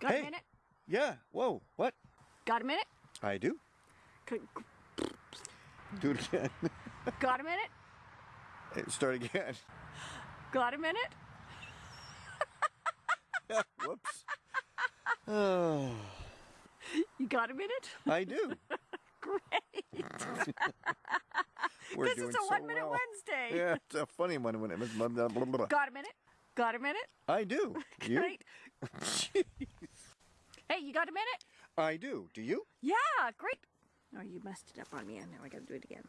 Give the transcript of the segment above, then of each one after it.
Got Hey. a minute? Yeah. Whoa. What? Got a minute? I do. C- Do it again. Got a minute? Start again. Got a minute? Whoops. Oh, You got a minute? I do. Great. We're This doing is a so one minute well. Wednesday. Yeah, it's a funny one blah. Got a minute? Got a minute? I do. You? Great. Hey, you got a minute? I do. Do you? Yeah, great. Oh, you messed it up on me, and now I gotta do it again.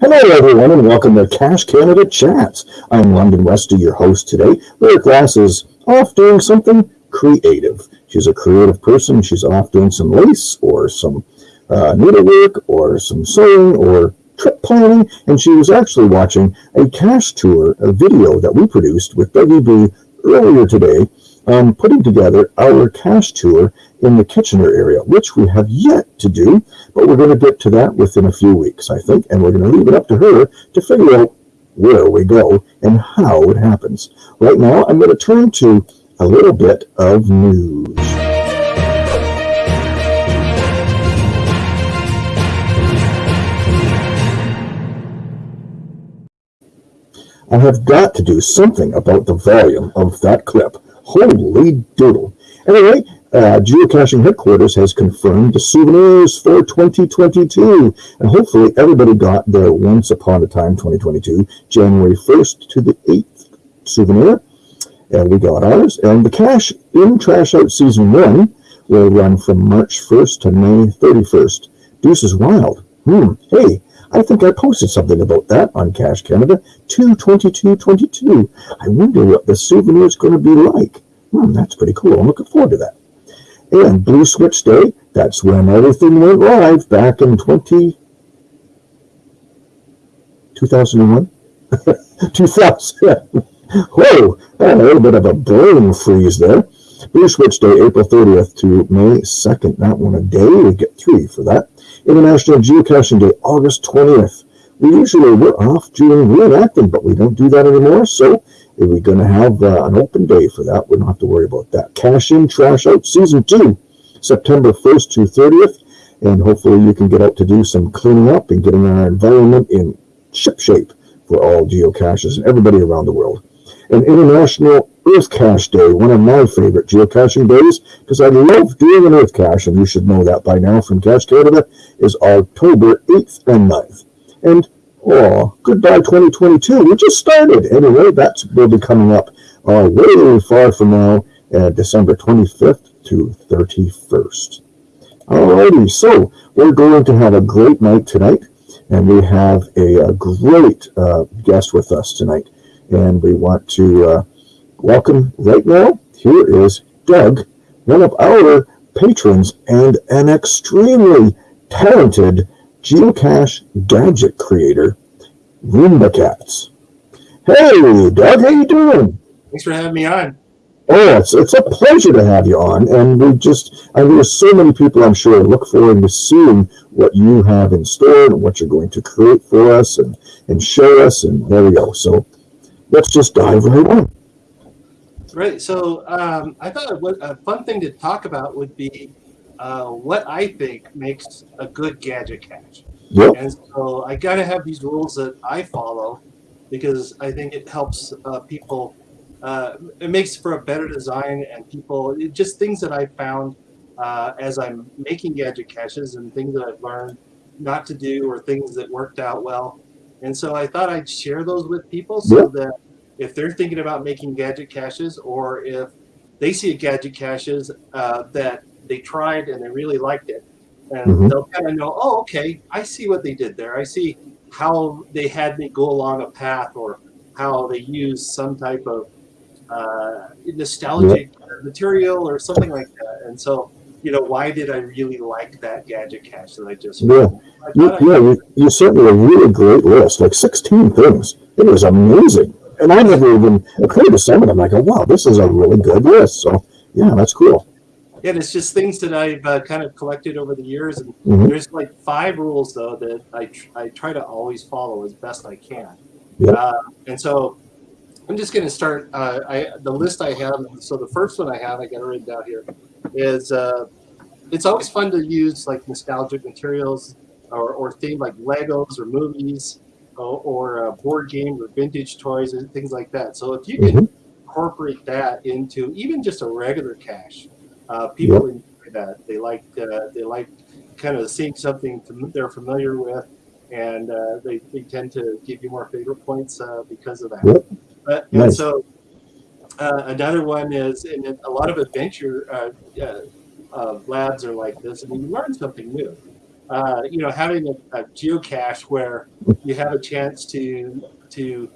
Hello, everyone, and welcome to Cache Canada Chats. I'm London Westy, your host today. Lyric Glass is off doing something creative. She's a creative person. She's off doing some lace or some uh, needlework or some sewing or trip planning, and she was actually watching a cache tour, a video that we produced with WB earlier today, um, putting together our cache tour in the Kitchener area, which we have yet to do, but we're going to get to that within a few weeks, I think, and we're going to leave it up to her to figure out where we go and how it happens. Right now, I'm going to turn to a little bit of news. I have got to do something about the volume of that clip. Holy doodle. Anyway, uh, Geocaching Headquarters has confirmed the souvenirs for 2022. And hopefully everybody got their Once Upon a Time 2022, January 1st to the 8th souvenir. And we got ours. And the cache in Trash Out Season 1 will run from March 1st to May 31st. Deuce is wild. Hmm. Hey, I think I posted something about that on Cache Canada 22222. I wonder what the souvenir is going to be like. Hmm, that's pretty cool. I'm looking forward to that. And Blue Switch Day, that's when everything went live back in 20, 2001? 2000. Whoa, a little bit of a brain freeze there. Blue Switch Day, April 30th to May 2nd. That one a day. We get three for that. International Geocaching Day, August 20th. We usually we're off doing reenacting, but we don't do that anymore. So if we're going to have uh, an open day for that, we don't have to worry about that. Cache in, trash out, season two, September 1st to 30th. And hopefully you can get out to do some cleaning up and getting our environment in ship shape for all geocaches and everybody around the world. And International Earth Cache Day, one of my favorite geocaching days, because I love doing an Earth cache, and you should know that by now from Cache Canada, is October 8th and 9th. And oh, goodbye 2022. We just started. Anyway, that will be coming up uh, way far from now, uh, December 25th to 31st. Alrighty, so we're going to have a great night tonight, and we have a, a great uh, guest with us tonight. And we want to uh, welcome right now. Here is Doug, one of our patrons and an extremely talented geocache gadget creator, Roomba Cats. Hey, Doug, how you doing? Thanks for having me on. Oh, it's, it's a pleasure to have you on, and we just, and there's so many people I'm sure look forward to seeing what you have in store and what you're going to create for us and, and show us, and there we go. So let's just dive right on. Right. So um, I thought a fun thing to talk about would be uh, what I think makes a good gadget cache. Yep. And so I got to have these rules that I follow because I think it helps uh, people. Uh, it makes for a better design and people it, just things that I found uh, as I'm making gadget caches and things that I've learned not to do or things that worked out well. And so I thought I'd share those with people so Yep. that if they're thinking about making gadget caches or if they see a gadget caches uh, that they tried and they really liked it, and Mhm. they'll kind of know, oh, okay, I see what they did there. I see how they had me go along a path or how they used some type of uh, nostalgic material or something like that. And so you know, why did I really like that gadget cache that I just Yeah. I You, I- yeah, you, you sent me a really great list, like 16 things. It was amazing. And I never even occurred to some of them. I go, wow, this is a really good list. So, yeah, that's cool. Yeah, and it's just things that I've uh, kind of collected over the years, and Mhm. there's like five rules though that I tr- I try to always follow as best I can. Yeah. Uh, and so I'm just going to start. Uh, I the list I have. So the first one I have, I got it written down here, is uh, it's always fun to use like nostalgic materials or or things like Legos or movies or, or uh, board games or vintage toys and things like that. So if you can incorporate that into even just a regular cache, uh, people enjoy that. They like uh, they like kind of seeing something they're familiar with, and uh, they, they tend to give you more favorite points uh, because of that. Yep. But, and so uh, another one is, and a lot of adventure uh, uh, uh, labs are like this, I and you learn something new. Uh, you know, having a, a geocache where you have a chance to to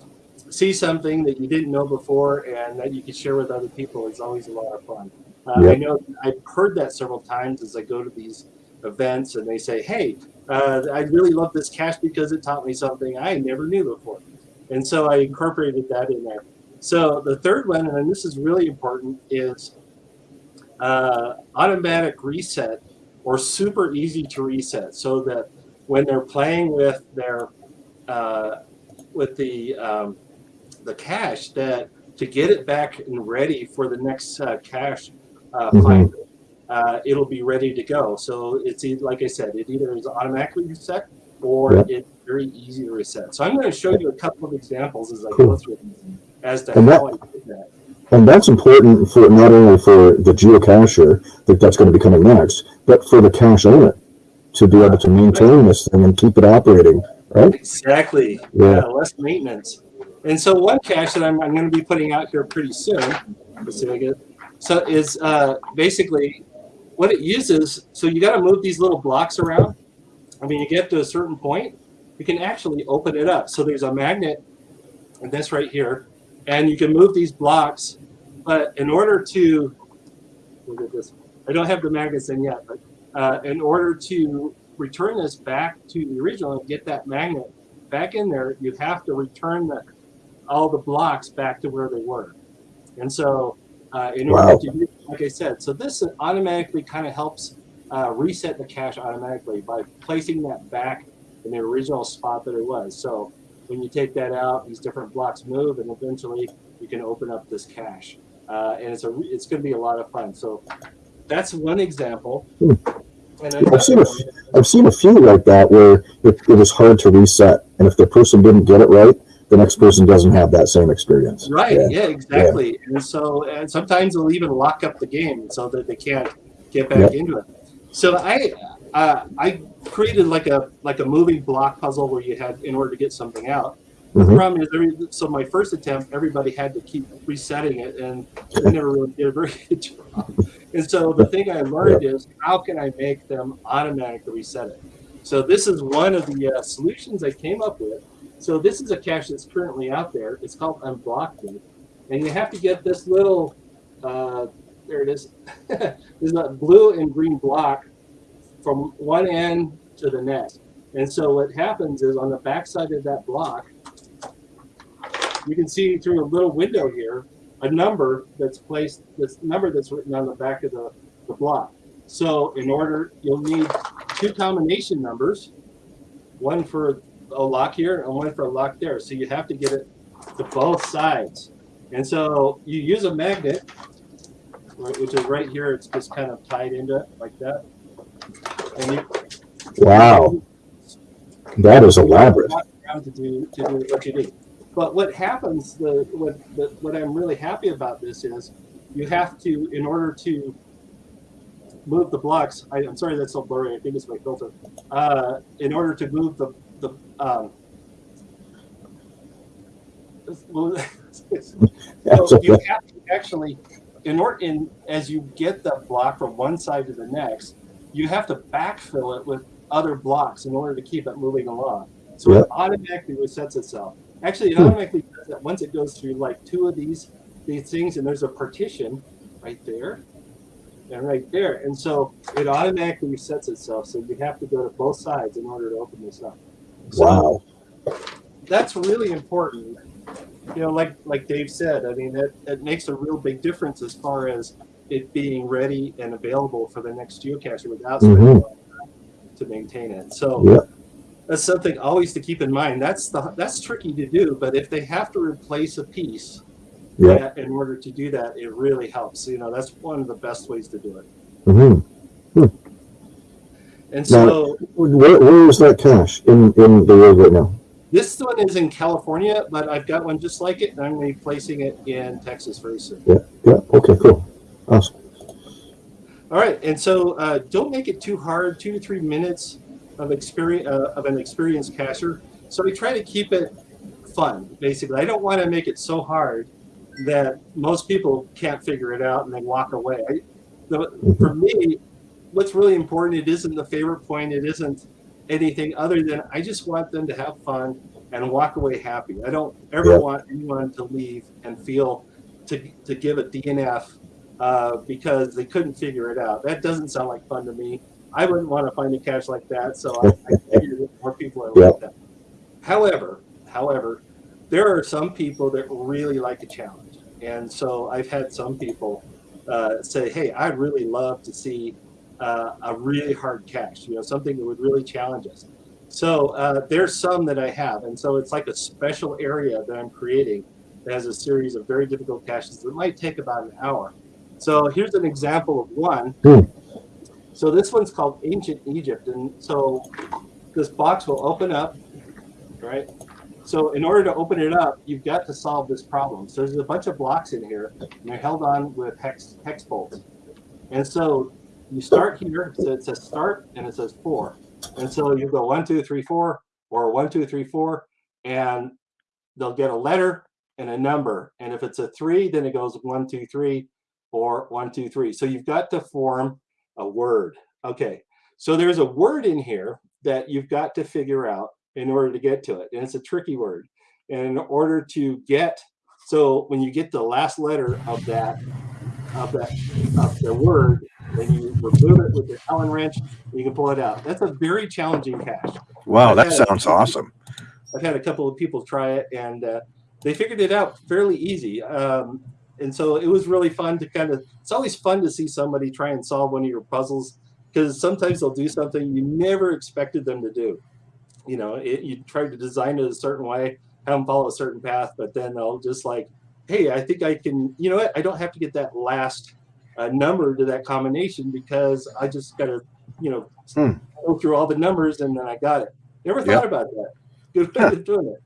see something that you didn't know before and that you can share with other people is always a lot of fun. Uh, I know I've heard that several times as I go to these events and they say, "Hey, uh, I really love this cache because it taught me something I never knew before," and so I incorporated that in there. So the third one, and this is really important, is uh, automatic reset or super easy to reset, so that when they're playing with their uh, with the um, the cache, that to get it back and ready for the next uh, cache uh, Mhm. finder, uh, it'll be ready to go. So it's like I said, it either is automatically reset or it's very easy to reset. So I'm going to show you a couple of examples as I Cool. go through these as to And that- I did that. And that's important for not only for the geocacher that that's going to be coming next, but for the cache owner to be able to maintain this thing and keep it operating, right? Exactly. Yeah. Yeah, less maintenance. And so one cache that I'm, I'm going to be putting out here pretty soon, let's see if I get, so is uh, basically what it uses. So you got to move these little blocks around. I mean, you get to a certain point, you can actually open it up. So there's a magnet, and this right here, and you can move these blocks. But in order to, look at this, I don't have the magnets in yet, but uh, in order to return this back to the original and get that magnet back in there, you have to return the, all the blocks back to where they were. And so, uh, in order Wow. to do, like I said, so this automatically kind of helps uh, reset the cache automatically by placing that back in the original spot that it was. So when you take that out, these different blocks move, and eventually you can open up this cache. Uh, and it's a it's going to be a lot of fun. So that's one example. Hmm. I've seen a, I've seen a few like that where it, it is hard to reset, and if the person didn't get it right, the next person doesn't have that same experience. Right. Yeah. Yeah. exactly. And so, and sometimes they'll even lock up the game so that they can't get back Yep. into it. So I, uh, I created like a like a moving block puzzle where you had in order to get something out. The Mhm. problem is, every, so my first attempt, everybody had to keep resetting it, and I never really did a very good job. And so the thing I learned is how can I make them automatically reset it? So this is one of the uh, solutions I came up with. So this is a cache that's currently out there. It's called Unblocked Me, and you have to get this little. Uh, there it is. There's a blue and green block from one end to the next. And so what happens is on the backside of that block, you can see through a little window here a number that's placed, this number that's written on the back of the, the block. So in order, you'll need two combination numbers, one for a lock here and one for a lock there. So you have to get it to both sides. And so you use a magnet, which is right here. It's just kind of tied into it like that. And you, Wow, that is elaborate. to do to do what you do. But what happens, the what the, what I'm really happy about this is, you have to in order to move the blocks. I, I'm sorry that's so blurry. I think it's my filter. Uh, in order to move the the um, so you have to actually, in order, in as you get the block from one side to the next, you have to backfill it with other blocks in order to keep it moving along. So Yeah. it automatically resets itself. Actually, it Hmm. automatically does it once it goes through like two of these these things, and there's a partition right there. and right there. And so it automatically resets itself. So you have to go to both sides in order to open this up. So Wow. that's really important. You know, like like Dave said, I mean that, that makes a real big difference as far as it being ready and available for the next geocacher without lot time to maintain it. So Yeah. that's something always to keep in mind. That's the that's tricky to do, but if they have to replace a piece Yeah. that- in order to do that, it really helps. You know, that's one of the best ways to do it. hmm And Now- so Where, where is that cache in, in the world right now? this one is in California, but I've got one just like it, and I'm going to be placing it in Texas very soon. Yeah. Yeah. Okay. Cool. Awesome. All right, and so uh, don't make it too hard. Two to three minutes of experience uh, of an experienced cacher. So we try to keep it fun. Basically, I don't want to make it so hard that most people can't figure it out and they walk away. I, the, for me, what's really important, it isn't the favorite point. It isn't anything other than I just want them to have fun and walk away happy. I don't ever Yeah. want anyone to leave and feel to, to give a DNF uh, because they couldn't figure it out. That doesn't sound like fun to me. I wouldn't want to find a cache like that, so I, I figured more people are like that. However, however, there are some people that really like a challenge, and so I've had some people uh, say, "Hey, I'd really love to see uh, a really hard cache, you know, something that would really challenge us." So uh, there's some that I have, and so it's like a special area that I'm creating that has a series of very difficult caches that might take about an hour. So here's an example of one. Hmm. So this one's called Ancient Egypt, and so this box will open up, right? So in order to open it up, you've got to solve this problem. So there's a bunch of blocks in here, and they're held on with hex hex bolts. And so you start here, so it says start, and it says four. And so you go one, two, three, four, or one, two, three, four, and they'll get a letter and a number. And if it's a three, then it goes one, two, three, or one, two, three. So you've got to form a word. Okay, so there's a word in here that you've got to figure out in order to get to it. And it's a tricky word. And in order to get, so when you get the last letter of that, of that, of the word, then you remove it with your Allen wrench, and you can pull it out. That's a very challenging cache. Wow, that sounds awesome. I've had a couple of people try it and uh, they figured it out fairly easy. Um, and so it was really fun to kind of, it's always fun to see somebody try and solve one of your puzzles because sometimes they'll do something you never expected them to do. You know, it, you try to design it a certain way, have them follow a certain path, but then they'll just like, hey, I think I can, you know what? I don't have to get that last uh, number to that combination because I just got to, you know, Hmm. go through all the numbers and then I got it. Never Yep. thought about that. Good way of doing it.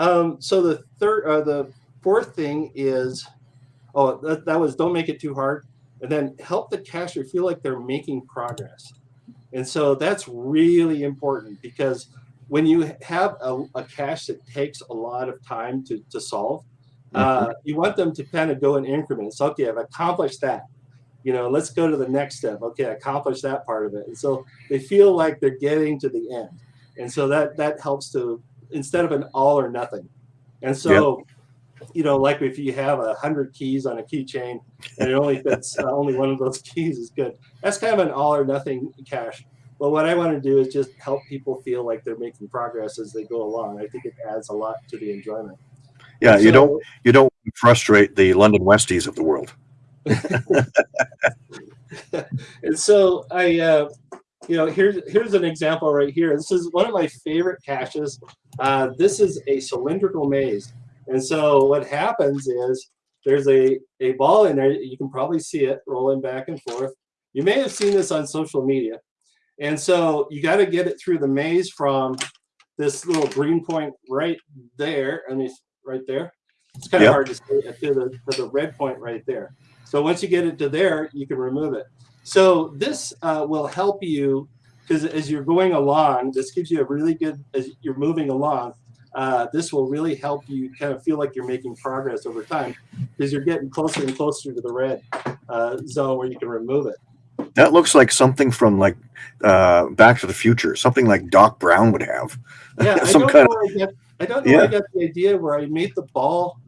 Um, so the third, uh, the fourth thing is, oh, that, that was don't make it too hard, and then help the cacher feel like they're making progress. And so that's really important because when you have a, a cache that takes a lot of time to, to solve, uh, you want them to kind of go in increments. Okay, I've accomplished that. You know, let's go to the next step. Okay, I accomplished that part of it. And so they feel like they're getting to the end. And so that that helps to instead of an all or nothing. And so, you know, like if you have a hundred keys on a keychain and it only fits uh, only one of those keys is good. That's kind of an all or nothing cache. But what I want to do is just help people feel like they're making progress as they go along. I think it adds a lot to the enjoyment. Yeah, you don't you don't frustrate the London Westies of the world. and so I, uh, you know, here's here's an example right here. This is one of my favorite caches. Uh, this is a cylindrical maze, and so what happens is there's a a ball in there. You can probably see it rolling back and forth. You may have seen this on social media, and so you got to get it through the maze from this little green point right there, and it's right there. It's kind of Yep. hard to see it to the to the red point right there. So once you get it to there, you can remove it. So this uh, will help you because as you're going along, this gives you a really good, as you're moving along, uh, this will really help you kind of feel like you're making progress over time because you're getting closer and closer to the red uh, zone where you can remove it. That looks like something from like uh, Back to the Future, something like Doc Brown would have. Yeah, I don't kind know where I get, I don't know where I got the idea where I made the ball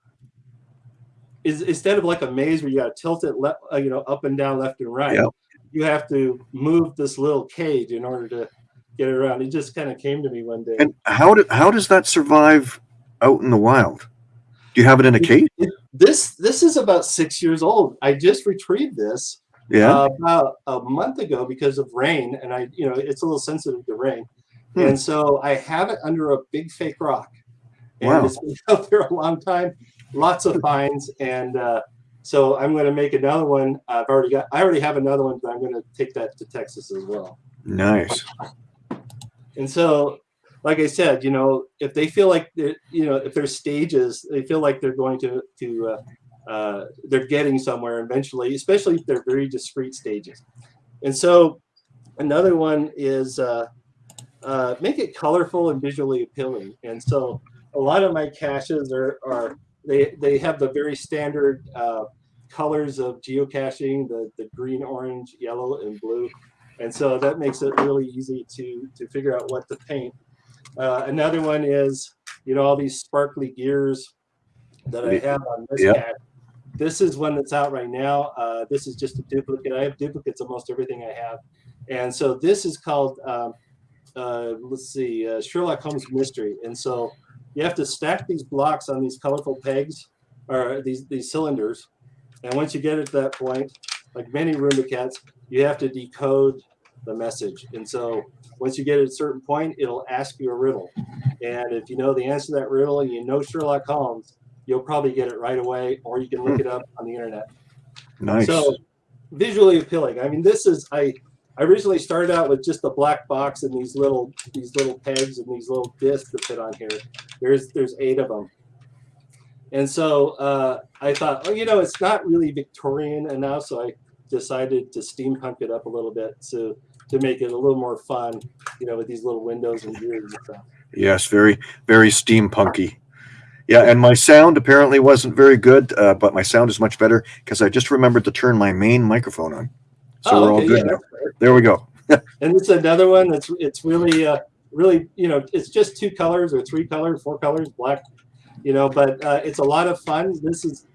is instead of like a maze where you got to tilt it, le- uh, you know, up and down, left and right. Yep. You have to move this little cage in order to get it around. It just kind of came to me one day. And how did how does that survive out in the wild? Do you have it in a cage? this this is about six years old. I just retrieved this Yeah. uh, about a month ago because of rain, and I, you know, it's a little sensitive to rain, Hmm. and so I have it under a big fake rock, and Wow. it's been out there a long time, lots of finds, and uh, so I'm going to make another one. I've already got, I already have another one, but I'm going to take that to Texas as well. nice. And so, like I said, you know, if they feel like you know, if there's stages, they feel like they're going to to uh, uh, they're getting somewhere eventually, especially if they're very discrete stages. And so, another one is uh, uh, make it colorful and visually appealing. And so, a lot of my caches are are they they have the very standard uh, colors of geocaching: the the green, orange, yellow, and blue and so that makes it really easy to to figure out what to paint. Uh, another one is you know all these sparkly gears that I have on this Yeah. cat. This is one that's out right now. Uh, this is just a duplicate. I have duplicates of most everything I have, and so this is called um, uh, let's see uh, Sherlock Holmes Mystery. And so you have to stack these blocks on these colorful pegs or these these cylinders, and once you get it to that point, like many Roomba cats, you have to decode the message. And so once you get at a certain point, it'll ask you a riddle. And if you know the answer to that riddle and you know Sherlock Holmes, you'll probably get it right away, or you can look it up on the internet. Nice. So visually appealing. I mean, this is I I originally started out with just a black box and these little these little pegs and these little discs that fit on here. There's there's eight of them. And so uh, I thought, oh, you know, it's not really Victorian enough, so I decided to steampunk it up a little bit to to make it a little more fun, you know, with these little windows and gears and stuff. Yes, very, very steampunky. Yeah, and my sound apparently wasn't very good, uh, but my sound is much better because I just remembered to turn my main microphone on. So we're all good yeah, now. There we go. And it's another one that's it's really uh, really you know it's just two colors or three colors, four colors, black, you know, but uh, it's a lot of fun. This is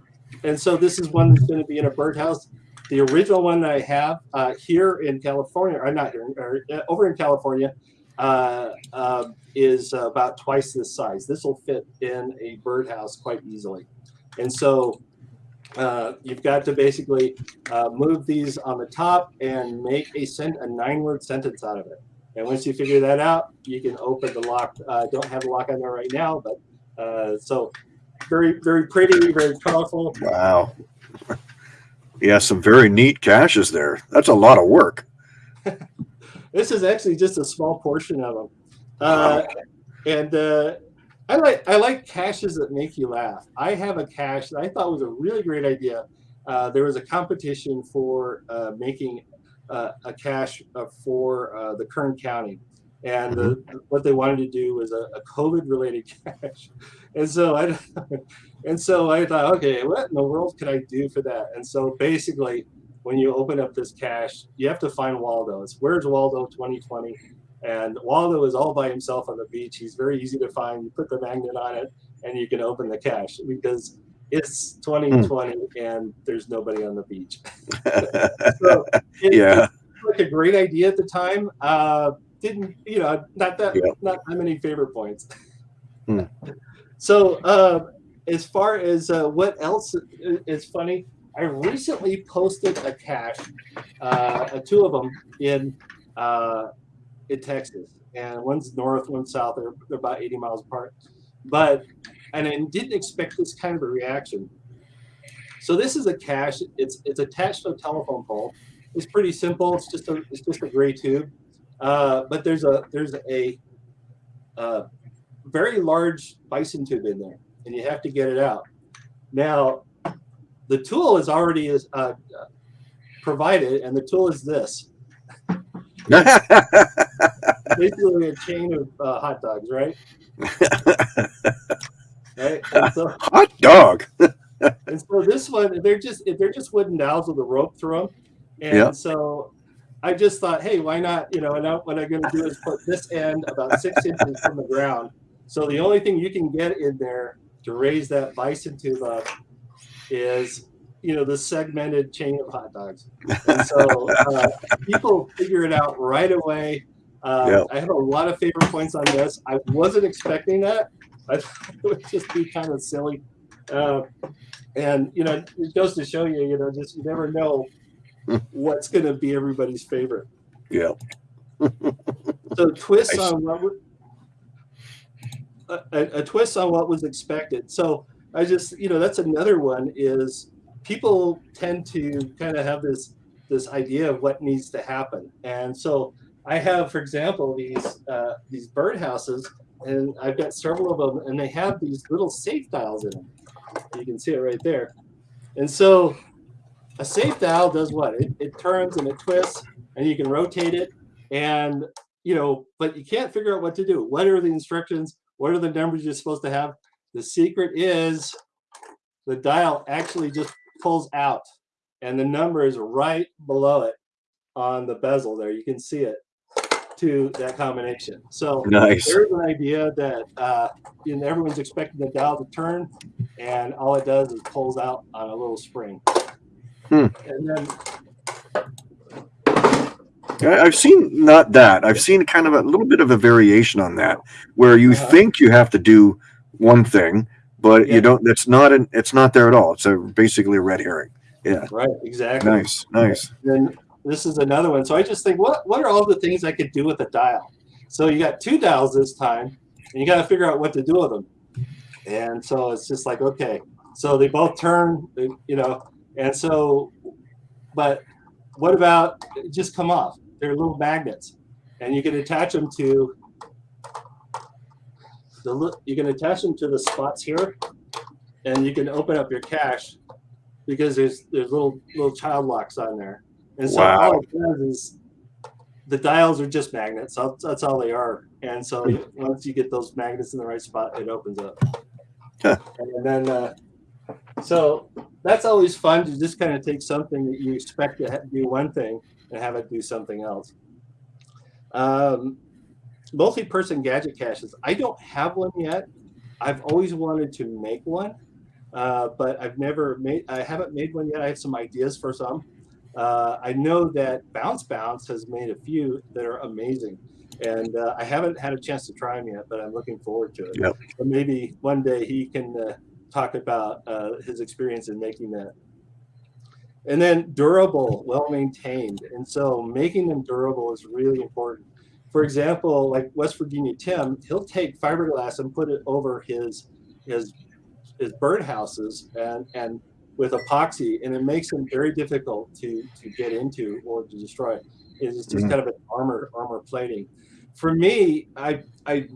and so this is one that's going to be in a birdhouse. The original one that I have uh, here in California, or not here, or uh, over in California, uh, uh, is about twice this size. This will fit in a birdhouse quite easily, and so uh, you've got to basically uh, move these on the top and make a a nine-word sentence out of it. And once you figure that out, you can open the lock. I don't have the lock on there right now, but uh, so very, very pretty, very colorful. Wow. Yeah, some very neat caches there. That's a lot of work. This is actually just a small portion of them, uh, and uh, I like I like caches that make you laugh. I have a cache that I thought was a really great idea. Uh, there was a competition for uh, making uh, a cache uh, for uh, the Kern County, and the, what they wanted to do was a, a COVID-related cache. And so I, and so I thought, okay, what in the world could I do for that? And so basically, when you open up this cache, you have to find Waldo. It's where's Waldo 2020, and Waldo is all by himself on the beach. He's very easy to find. You put the magnet on it, and you can open the cache because it's 2020 and there's nobody on the beach. so it, yeah. like a great idea at the time. Uh, didn't you know? Not that Yeah. not that many favorite points. Hmm. So uh, as far as uh, what else is funny, I recently posted a cache, uh, uh, two of them in uh, in Texas, and one's north, one's south. They're, they're about 80 miles apart, but and I didn't expect this kind of a reaction. So this is a cache. It's it's attached to a telephone pole. It's pretty simple. It's just a it's just a gray tube, uh, but there's a there's a, uh very large bison tube in there, and you have to get it out. Now, the tool is already is uh, uh, provided, and the tool is this. Basically, a chain of uh, hot dogs, right? Right. So, Hot dog. and so this one, they're just they're just wooden dowels with a rope through them, and Yeah. so I just thought, hey, why not? You know, and now what I'm going to do is put this end about six inches from the ground. So the only thing you can get in there to raise that bison tube up is you know the segmented chain of hot dogs. And so uh, people figure it out right away. Uh, Yep. I have a lot of favorite points on this. I wasn't expecting that. I thought it would just be kind of silly. Uh, and you know, it goes to show you, you know, just you never know what's going to be everybody's favorite. Yeah. So twists Nice. on what a, a twist on what was expected. So I just, you know, that's another one is people tend to kind of have this this idea of what needs to happen, and so I have, for example, these uh, these birdhouses, and I've got several of them, and they have these little safe dials in them. You can see it right there, and so a safe dial does what? It, it turns and it twists, and you can rotate it, and you know, but you can't figure out what to do. What are the instructions? What are the numbers you're supposed to have? The secret is the dial actually just pulls out and the number is right below it on the bezel there. You can see it to that combination. So Nice. there's an idea that uh, you know, everyone's expecting the dial to turn and all it does is pulls out on a little spring. Hmm. And then I've seen not that. I've seen kind of a little bit of a variation on that, where you Uh-huh. think you have to do one thing, but Yeah. you don't. It's not an. It's not there at all. It's a basically a red herring. Yeah. Right, exactly. Nice, nice. then this is another one. So I just think, what what are all the things I could do with a dial? So you got two dials this time, and you got to figure out what to do with them. And so it's just like, okay, so they both turn, you know, and so, but what about just come off? They're little magnets, and you can attach them to the you can attach them to the spots here, and you can open up your cache because there's there's little little child locks on there. And so Wow. all it does is the dials are just magnets. That's, that's all they are. And so once you get those magnets in the right spot, it opens up. Huh. And then, uh, so that's always fun to just kind of take something that you expect to do one thing and have it do something else. Um, multi-person gadget caches. I don't have one yet. I've always wanted to make one, uh, but I've never made. I haven't made one yet. I have some ideas for some. Uh, I know that Bounce Bounce has made a few that are amazing, and uh, I haven't had a chance to try them yet, but I'm looking forward to it. Yep. So maybe one day he can uh, talk about uh, his experience in making that. And then durable, well maintained, and so making them durable is really important. For example, like West Virginia Tim, he'll take fiberglass and put it over his his his birdhouses and and with epoxy, and it makes them very difficult to to get into or to destroy. It's just Mhm. kind of an armor armor plating. For me, I I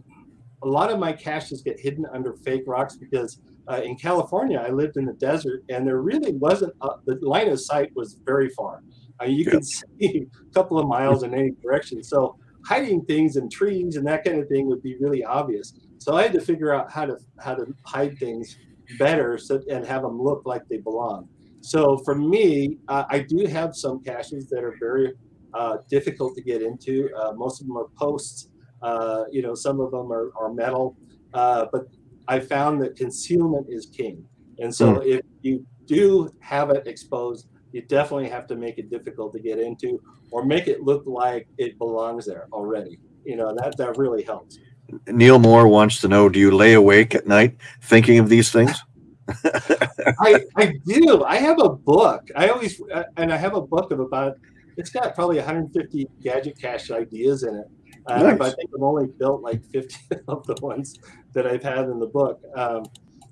a lot of my caches get hidden under fake rocks because uh, in California I lived in the desert and there really wasn't a, the line of sight was very far. Uh, you Yeah. could see a couple of miles in any direction. So hiding things in trees and that kind of thing would be really obvious. So I had to figure out how to how to hide things better so, and have them look like they belong. So for me, uh, I do have some caches that are very uh, difficult to get into. Uh, most of them are posts. Uh, you know, some of them are, are metal. Uh, but I found that concealment is king. And so if you do have it exposed, you definitely have to make it difficult to get into or make it look like it belongs there already. You know, that, that really helps. Neil Moore wants to know: Do you lay awake at night thinking of these things? I, I do. I have a book. I always, uh, and I have a book of about, it's got probably 150 gadget cache ideas in it. Uh, Nice. But I think I've only built like 50 of the ones that I've had in the book. Um,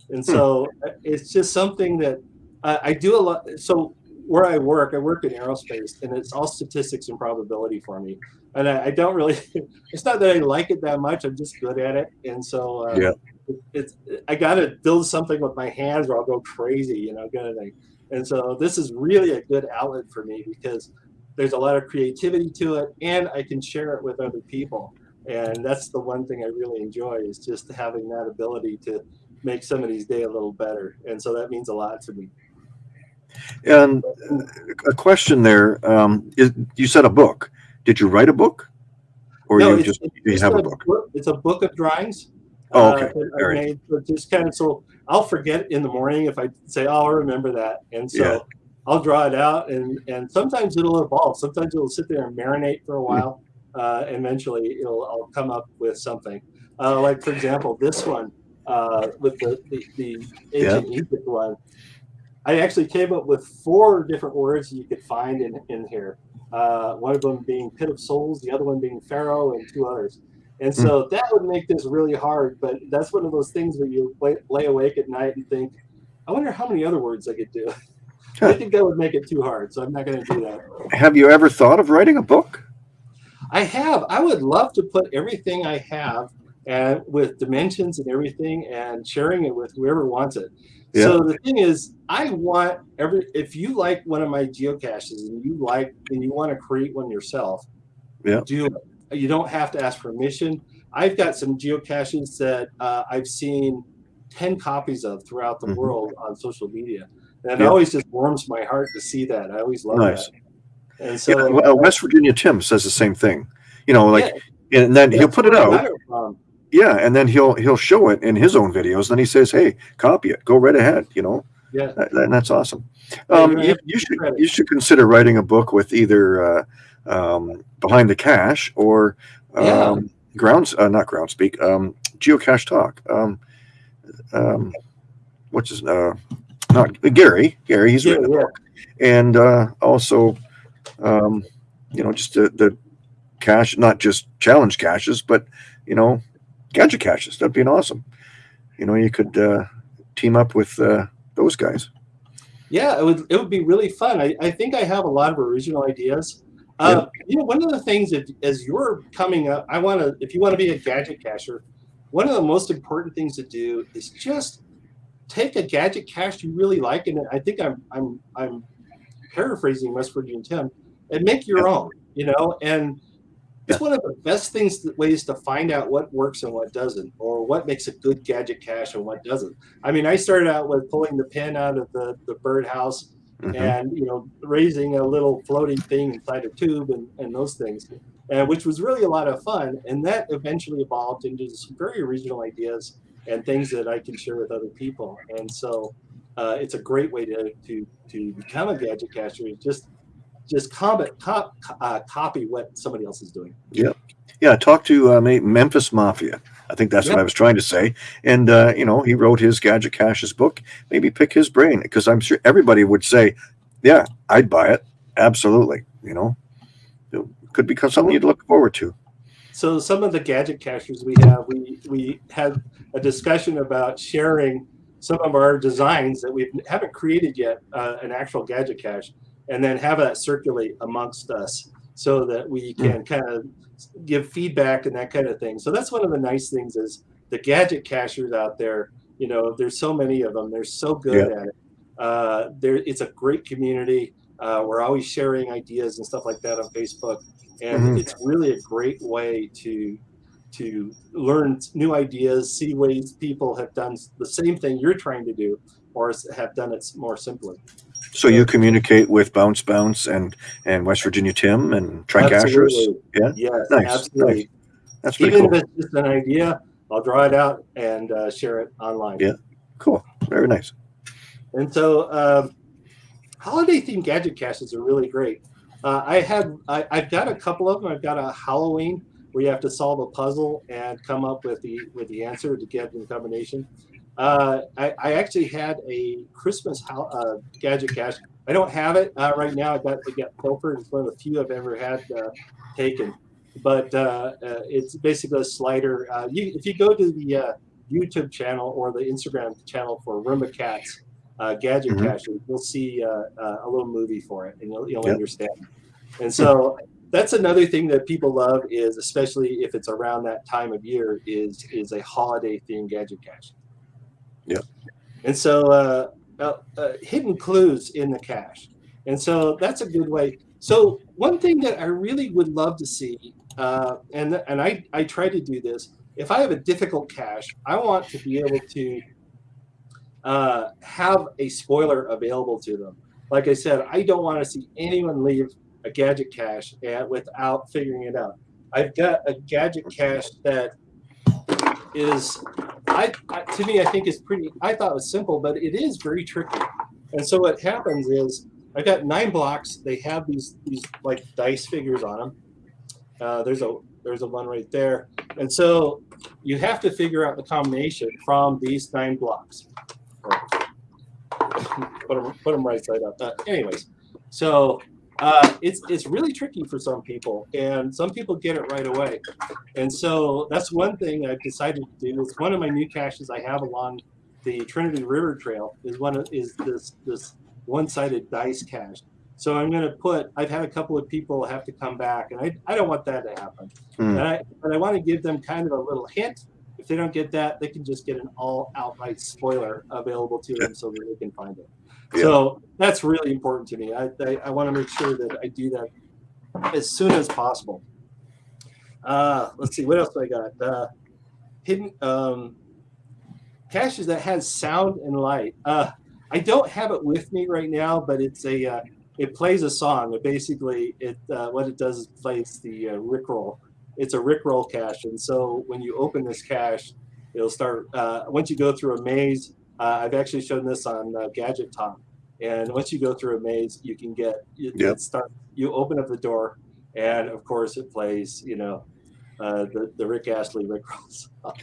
and so uh, it's just something that uh, I do a lot. So where I work, I work in aerospace, and it's all statistics and probability for me. And I, I don't really, it's not that I like it that much. I'm just good at it. And so uh, Yeah. it- it's I got to build something with my hands or I'll go crazy, you know, kind of thing. And so this is really a good outlet for me because there's a lot of creativity to it, and I can share it with other people. And that's the one thing I really enjoy is just having that ability to make somebody's day a little better. And so that means a lot to me. And uh, a question there: um, is, You said a book. Did you write a book, or you just you have a a book? It's a book of drawings. Oh, okay. uh, I made, just kind of, so I'll forget in the morning if I say, "Oh, I'll remember that," and so. I'll draw it out, and and sometimes it'll evolve. Sometimes it'll sit there and marinate for a while. Uh, eventually, it'll I'll come up with something. Uh, like for example, this one uh, with the the, the ancient Egypt one. I actually came up with four different words you could find in in here. Uh, one of them being pit of souls, the other one being pharaoh, and two others. And so that would make this really hard, but that's one of those things where you lay, lay awake at night and think, I wonder how many other words I could do. I think that would make it too hard, so I'm not going to do that. Have you ever thought of writing a book? I have. I would love to put everything I have and with dimensions and everything and sharing it with whoever wants it. Yeah. So the thing is, I want every if you like one of my geocaches and you like and you want to create one yourself, Yeah. do it. You don't have to ask permission. I've got some geocaches that uh, I've seen 10 copies of throughout the Mhm. world on social media. And it Yeah. always just warms my heart to see that. I always love Nice. that. And Yeah, so well, West Virginia Tim says the same thing. You know, like, yeah, and then he'll put it out. it from. Yeah, and then he'll he'll show it in his own videos. Then he says, "Hey, copy it. Go right ahead." You know, Yeah. that, that- that's awesome. Um, you, you should you should consider writing a book with either uh, um, behind the cache or um, Yeah. grounds uh, not Groundspeak um, geocache talk. Um, um, what's his uh, not Gary Gary he's Yeah, written a yeah. book and uh, also um, you know just the, the cache not just challenge caches but you know gadget caches that'd be an awesome you know you could uh, team up with uh, those guys Yeah, it would it would be really fun. I, I think I have a lot of original ideas. Uh, You know, one of the things that as you're coming up, I want to if you want to be a gadget cacher, one of the most important things to do is just take a gadget cache you really like, and I think I'm I'm I'm paraphrasing West Virginia Tim, and make your own. You know, and it's one of the best things ways to find out what works and what doesn't, or what makes a good gadget cache and what doesn't. I mean, I started out with pulling the pin out of the, the birdhouse Mhm. and, you know, raising a little floating thing inside a tube and, and those things, and which was really a lot of fun. And that eventually evolved into some very original ideas and things that I can share with other people. And so uh, it's a great way to, to, to become a gadget caster is Just just comment, cop, uh, copy what somebody else is doing. Yeah, Yeah, talk to uh, Memphis Mafia. I think that's what I was trying to say. And uh, you know, he wrote his Gadget Caches book. Maybe pick his brain because I'm sure everybody would say, "Yeah, I'd buy it." Absolutely. You know, it could become something you'd look forward to. So some of the gadget cachers we have, we we had a discussion about sharing some of our designs that we haven't created yet, uh, an actual gadget cache, and then have that circulate amongst us so that we can kind of give feedback and that kind of thing. So that's one of the nice things is the gadget cachers out there. You know, there's so many of them. They're so good at it. Uh, there, it's a great community. Uh, we're always sharing ideas and stuff like that on Facebook, and Mhm. it's really a great way to to learn new ideas, see ways people have done the same thing you're trying to do, or have done it more simply. So you communicate with Bounce Bounce and and West Virginia Tim and Tricashers. Absolutely. Yeah? Yes, Nice, absolutely. That's pretty Even cool. if it's just an idea, I'll draw it out and uh, share it online. Yeah. Cool. Very nice. And so, um, holiday themed gadget caches are really great. Uh, I had, I, I've got a couple of them. I've got a Halloween where you have to solve a puzzle and come up with the with the answer to get the combination. Uh, I, I actually had a Christmas uh, gadget cache. I don't have it uh, right now. I got it got pilfered. It's one of the few I've ever had uh, taken. But uh, it's basically a slider. You, if you go to the YouTube channel or the Instagram channel for Roomba Cats, uh, gadget Mhm. cache, you'll see uh, uh, a little movie for it, and you'll, you'll Yep. understand. And so that's another thing that people love is, especially if it's around that time of year, is is a holiday themed gadget cache. Yep. And so uh, uh, uh, hidden clues in the cache, and so that's a good way. So one thing that I really would love to see, uh, and and I I try to do this. If I have a difficult cache, I want to be able to uh, have a spoiler available to them. Like I said, I don't want to see anyone leave a gadget cache and without figuring it out. I've got a gadget cache that is I, to me I think is pretty. I thought it was simple, but it is very tricky. And so what happens is I've got nine blocks. They have these these like dice figures on them. Uh, there's a there's a one right there, and so you have to figure out the combination from these nine blocks. Put them put them right side up. Uh, anyways, so uh, it's it's really tricky for some people, and some people get it right away. And so that's one thing I've decided to do. It's one of my new caches I have along the Trinity River Trail is one of, is this this one-sided dice cache. So I'm going to put. I've had a couple of people have to come back, and I, I don't want that to happen. Hmm. And I but I want to give them kind of a little hint. If they don't get that, they can just get an all outright spoiler available to them so that they can find it. Yeah. So that's really important to me. I, I, I want to make sure that I do that as soon as possible. Uh, let's see, what else do I got? Uh, hidden um, caches that has sound and light. Uh, I don't have it with me right now, but it's a uh, it plays a song. It basically it uh, what it does is plays the uh, Rickroll. It's a Rickroll cache, and so when you open this cache, it'll start. Uh, once you go through a maze, uh, I've actually shown this on uh, Gadget Talk, and once you go through a maze, you can get it, Yep. it start. You open up the door, and of course it plays. You know. Uh, the, the Rick Astley Rickroll song.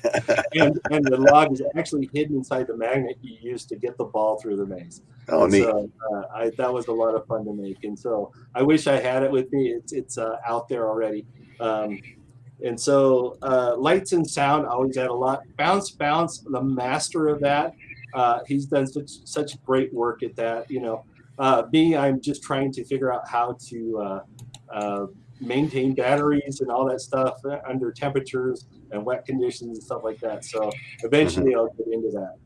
and, and the log is actually hidden inside the magnet you used to get the ball through the maze. Oh, And neat. So uh, I, that was a lot of fun to make, and so I wish I had it with me. It's it's uh, out there already. Um, and so uh, lights and sound always add a lot. Bounce, bounce, the master of that. Uh, he's done such such great work at that. You know, uh, me, I'm just trying to figure out how to uh, uh, maintain batteries and all that stuff uh, under temperatures and wet conditions and stuff like that. So eventually, I'll get into that.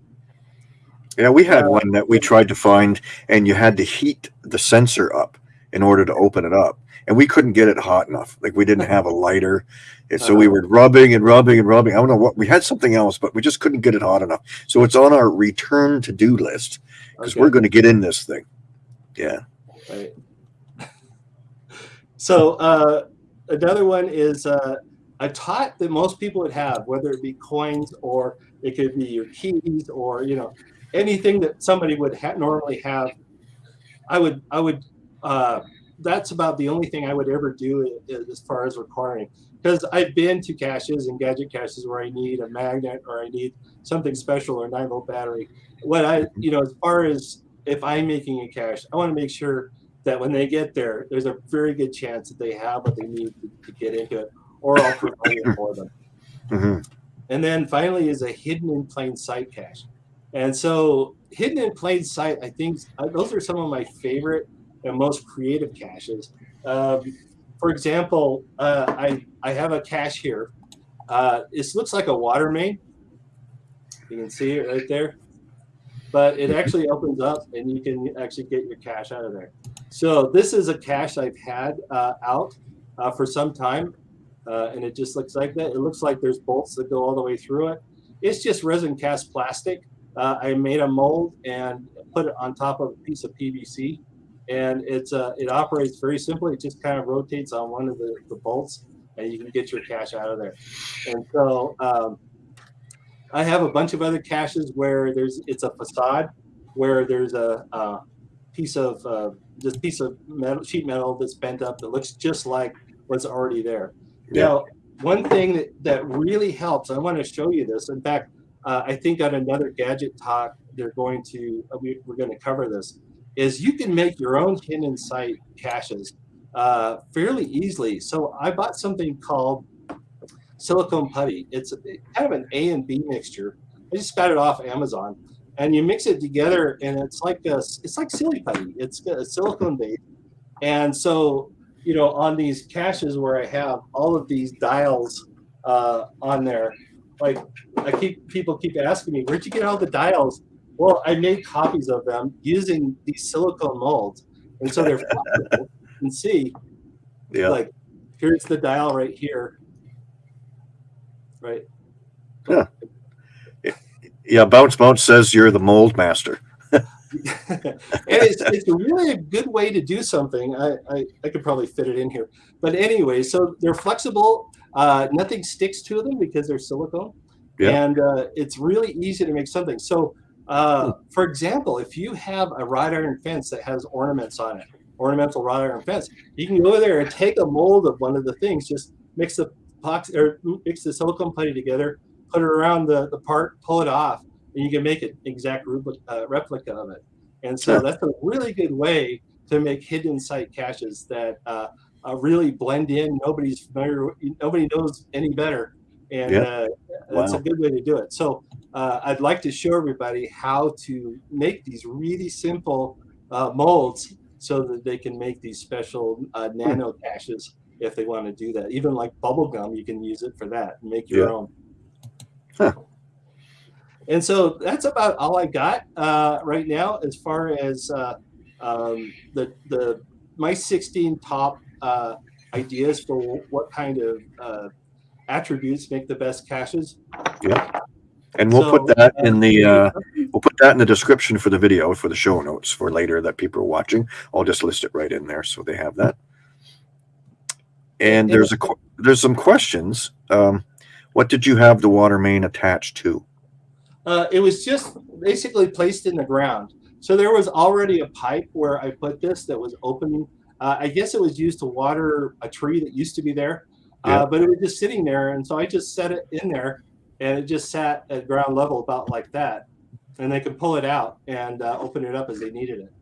Yeah, we had one that we tried to find, and you had to heat the sensor up in order to open it up. And we couldn't get it hot enough. Like we didn't have a lighter. And so we Uh-huh. were rubbing and rubbing and rubbing. I don't know what we had something else, but we just couldn't get it hot enough. So it's on our return to do list because Okay. we're going to get in this thing. Yeah. Right. So uh, another one is uh, a tot that most people would have, whether it be coins or it could be your keys or you know anything that somebody would ha- normally have. I would I would uh, that's about the only thing I would ever do as far as requiring because I've been to caches and gadget caches where I need a magnet or I need something special or a nine volt battery. What I you know as far as if I'm making a cache, I want to make sure that when they get there, there's a very good chance that they have what they need to, to get into it, or I'll provide it for them. hmm And then finally is a hidden in plain sight cache. And so hidden in plain sight, I think uh, those are some of my favorite and most creative caches. Um, for example, uh, I, I have a cache here. Uh, this looks like a water main. You can see it right there. But it actually opens up and you can actually get your cache out of there. So this is a cache I've had uh, out uh, for some time uh, and it just looks like that. It looks like there's bolts that go all the way through it. It's just resin cast plastic. Uh, I made a mold and put it on top of a piece of PVC, and it's uh, it operates very simply. It just kind of rotates on one of the, the bolts, and you can get your cache out of there. And so um, I have a bunch of other caches where there's it's a facade where there's a, uh piece of uh, this piece of metal sheet metal that's bent up that looks just like what's already there. Yeah. Now, one thing that, that really helps, I want to show you this. In fact, uh, I think on another gadget talk, they're going to, uh, we, we're going to cover this, is you can make your own hidden sight caches uh, fairly easily. So I bought something called silicone putty. It's a, kind of an A and B mixture. I just got it off Amazon, and you mix it together, and it's like a, it's like silly putty. It's a silicone base, and so you know on these caches where I have all of these dials uh, on there, like I keep people keep asking me, where'd you get all the dials? Well, I made copies of them using these silicone molds, and so they're flexible. You can see Yeah. like here's the dial right here right Yeah. Bounce Bounce says you're the mold master. it's, it's really a good way to do something I, I i could probably fit it in here but anyway so they're flexible uh, nothing sticks to them because they're silicone Yeah. and uh, it's really easy to make something. So, uh, for example, if you have a wrought iron fence that has ornaments on it, ornamental wrought iron fence, you can go there and take a mold of one of the things, just mix the epoxy or mix the silicone putty together, put it around the, the part, pull it off, and you can make an exact uh, replica of it. And so Sure. that's a really good way to make hidden sight caches that uh, uh, really blend in. Nobody's familiar, nobody knows any better, and Yeah. uh, that's Wow. a good way to do it. So uh, I'd like to show everybody how to make these really simple uh, molds so that they can make these special uh, nano caches if they want to do that. Even like bubble gum, you can use it for that and make your Yeah. own. Huh. And so that's about all I got uh, right now as far as uh, um, the the my 16 top uh, ideas for what kind of uh, attributes make the best caches. Yeah. And we'll So, put that in the, uh, we'll put that in the description for the video, for the show notes for later that people are watching. I'll just list it right in there so they have that. And And- there's a, there's some questions. Um, what did you have the water main attached to? Uh, it was just basically placed in the ground. So there was already a pipe where I put this that was open. Uh, I guess it was used to water a tree that used to be there, Yeah. uh, but it was just sitting there. And so I just set it in there and it just sat at ground level about like that. And they could pull it out and uh, open it up as they needed it.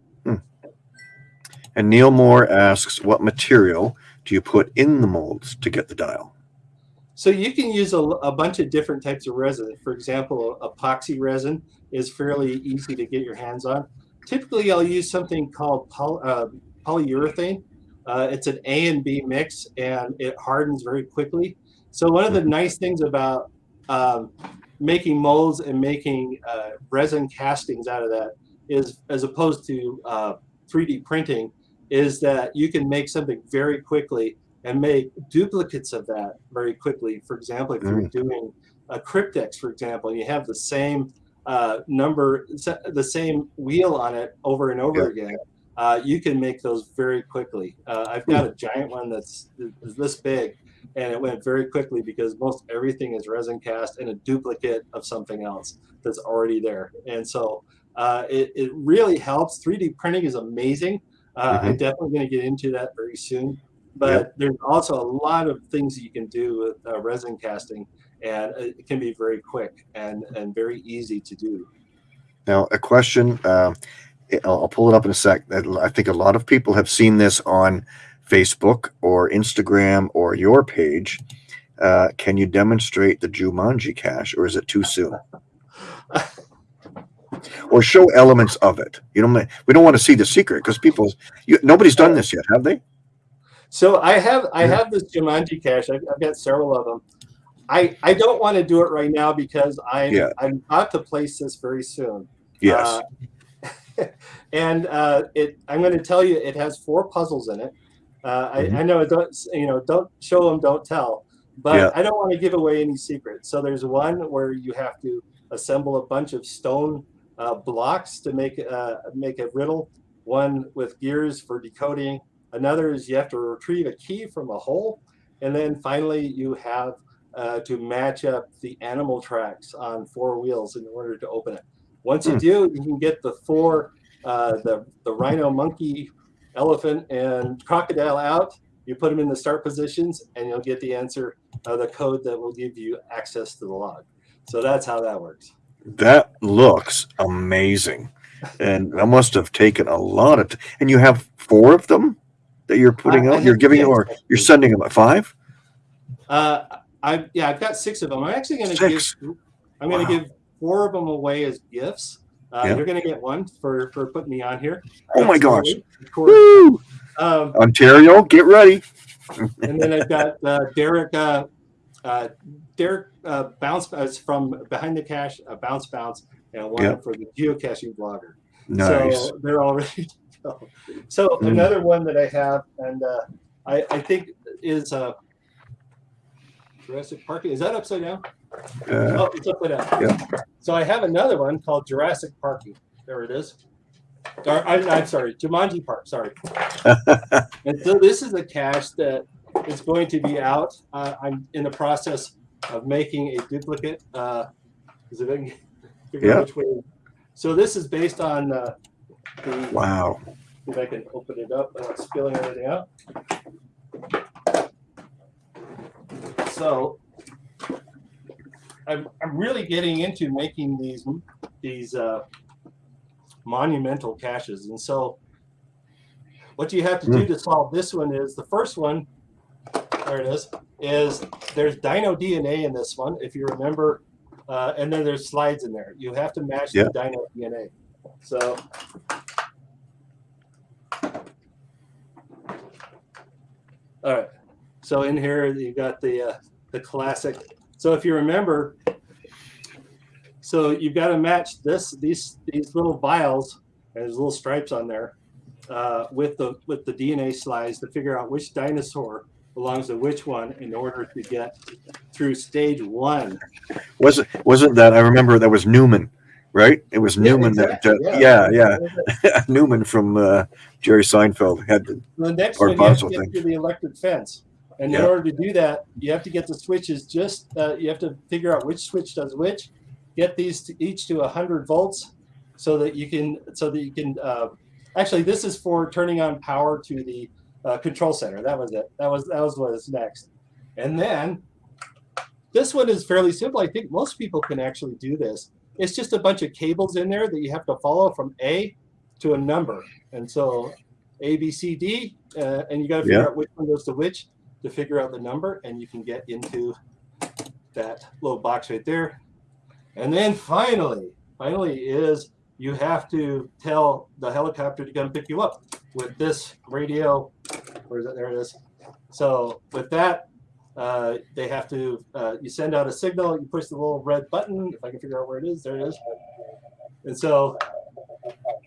And Neil Moore asks, what material do you put in the molds to get the dial? So you can use a, a bunch of different types of resin. For example, epoxy resin is fairly easy to get your hands on. Typically, I'll use something called poly, uh, polyurethane. Uh, it's an A and B mix, and it hardens very quickly. So one of the nice things about um, making molds and making uh, resin castings out of that is, as opposed to uh, 3D printing, is that you can make something very quickly and make duplicates of that very quickly. For example, if you're doing a cryptex, for example, and you have the same uh, number, the same wheel on it over and over again, uh, you can make those very quickly. Uh, I've got a giant one that's this big, and it went very quickly because most everything is resin cast and a duplicate of something else that's already there. And so uh, it, it really helps. 3D printing is amazing. Uh, I'm definitely going to get into that very soon. But there's also a lot of things that you can do with uh, resin casting, and it can be very quick and, and very easy to do. Now, a question, uh, I'll, I'll pull it up in a sec. I think a lot of people have seen this on Facebook or Instagram or your page. Uh, can you demonstrate the Jumanji cache or is it too soon? or show elements of it. You know, we don't want to see the secret because people, you, nobody's done this yet, have they? So I have I Yeah. have this Jumanji cache. I've, I've got several of them. I I don't want to do it right now because I'm Yeah. I'm about to place this very soon. Yes. Uh, and uh, it I'm going to tell you it has four puzzles in it. Uh. I, I know it don't you know don't show them don't tell, but Yeah. I don't want to give away any secrets. So there's one where you have to assemble a bunch of stone uh, blocks to make uh, make a riddle. One with gears for decoding. Another is you have to retrieve a key from a hole, and then finally you have uh, to match up the animal tracks on four wheels in order to open it. Once you Hmm. do, you can get the four, uh, the the rhino, monkey, elephant, and crocodile out. You put them in the start positions, and you'll get the answer, uh, the code that will give you access to the log. So that's how that works. That looks amazing. And that must have taken a lot of, and you have four of them that you're putting I- I out, you're giving, or you're sending them at five? Uh, I yeah, I've got six of them. I'm actually going to give. I'm going Wow. to give four of them away as gifts. Uh, Yeah. You're going to get one for for putting me on here. Oh my gosh. Absolutely. Of. Woo! Um, Ontario, get ready. and then I've got uh, Derek. Uh, uh, Derek uh, bounce uh, from behind the cache, uh, bounce bounce, and one Yeah. for the geocaching blogger. Nice. So they're all ready to go. So Mm. another one that I have, and uh, I, I think is uh, Jurassic Park. Is that upside down? Uh, Oh, down. Yeah. So I have another one called Jurassic Parking. There it is. Or, I, I'm sorry, Jumanji Park. Sorry. And so this is a cache that is going to be out. Uh, I'm in the process of making a duplicate. Uh, is it, I can figure Yeah. So this is based on uh, the, Wow. if I can open it up without spilling everything out. So I'm, I'm really getting into making these these uh, monumental caches, and so what you have to do to solve this one is the first one. There it is. Is there's Dino DNA in this one, if you remember, uh, and then there's slides in there. You have to match Yeah. the Dino DNA. So All right. So in here you've got the uh, the classic. So if you remember, so you've got to match this these these little vials. and There's little stripes on there uh, with the with the DNA slides to figure out which dinosaur belongs to which one in order to get through stage one. Wasn't wasn't that I remember that was Newman, right? It was Newman exactly, that uh, yeah, yeah. Newman from uh, Jerry Seinfeld had the The next one, you have to get thing. through the electric fence. And in order to do that, you have to get the switches just, uh, you have to figure out which switch does which. Get these to each to 100 volts so that you can, so that you can, uh, actually, this is for turning on power to the uh, control center. That was it. That was, that was what is next. And then this one is fairly simple. I think most people can actually do this. It's just a bunch of cables in there that you have to follow from A to a number. And so A, B, C, D, uh, and you got to figure Yeah. out which one goes to which to figure out the number, and you can get into that little box right there. And then finally, finally is you have to tell the helicopter to come pick you up with this radio. Where is it? There it is. So with that, uh, they have to. Uh, you send out a signal. You push the little red button. If I can figure out where it is, there it is. And so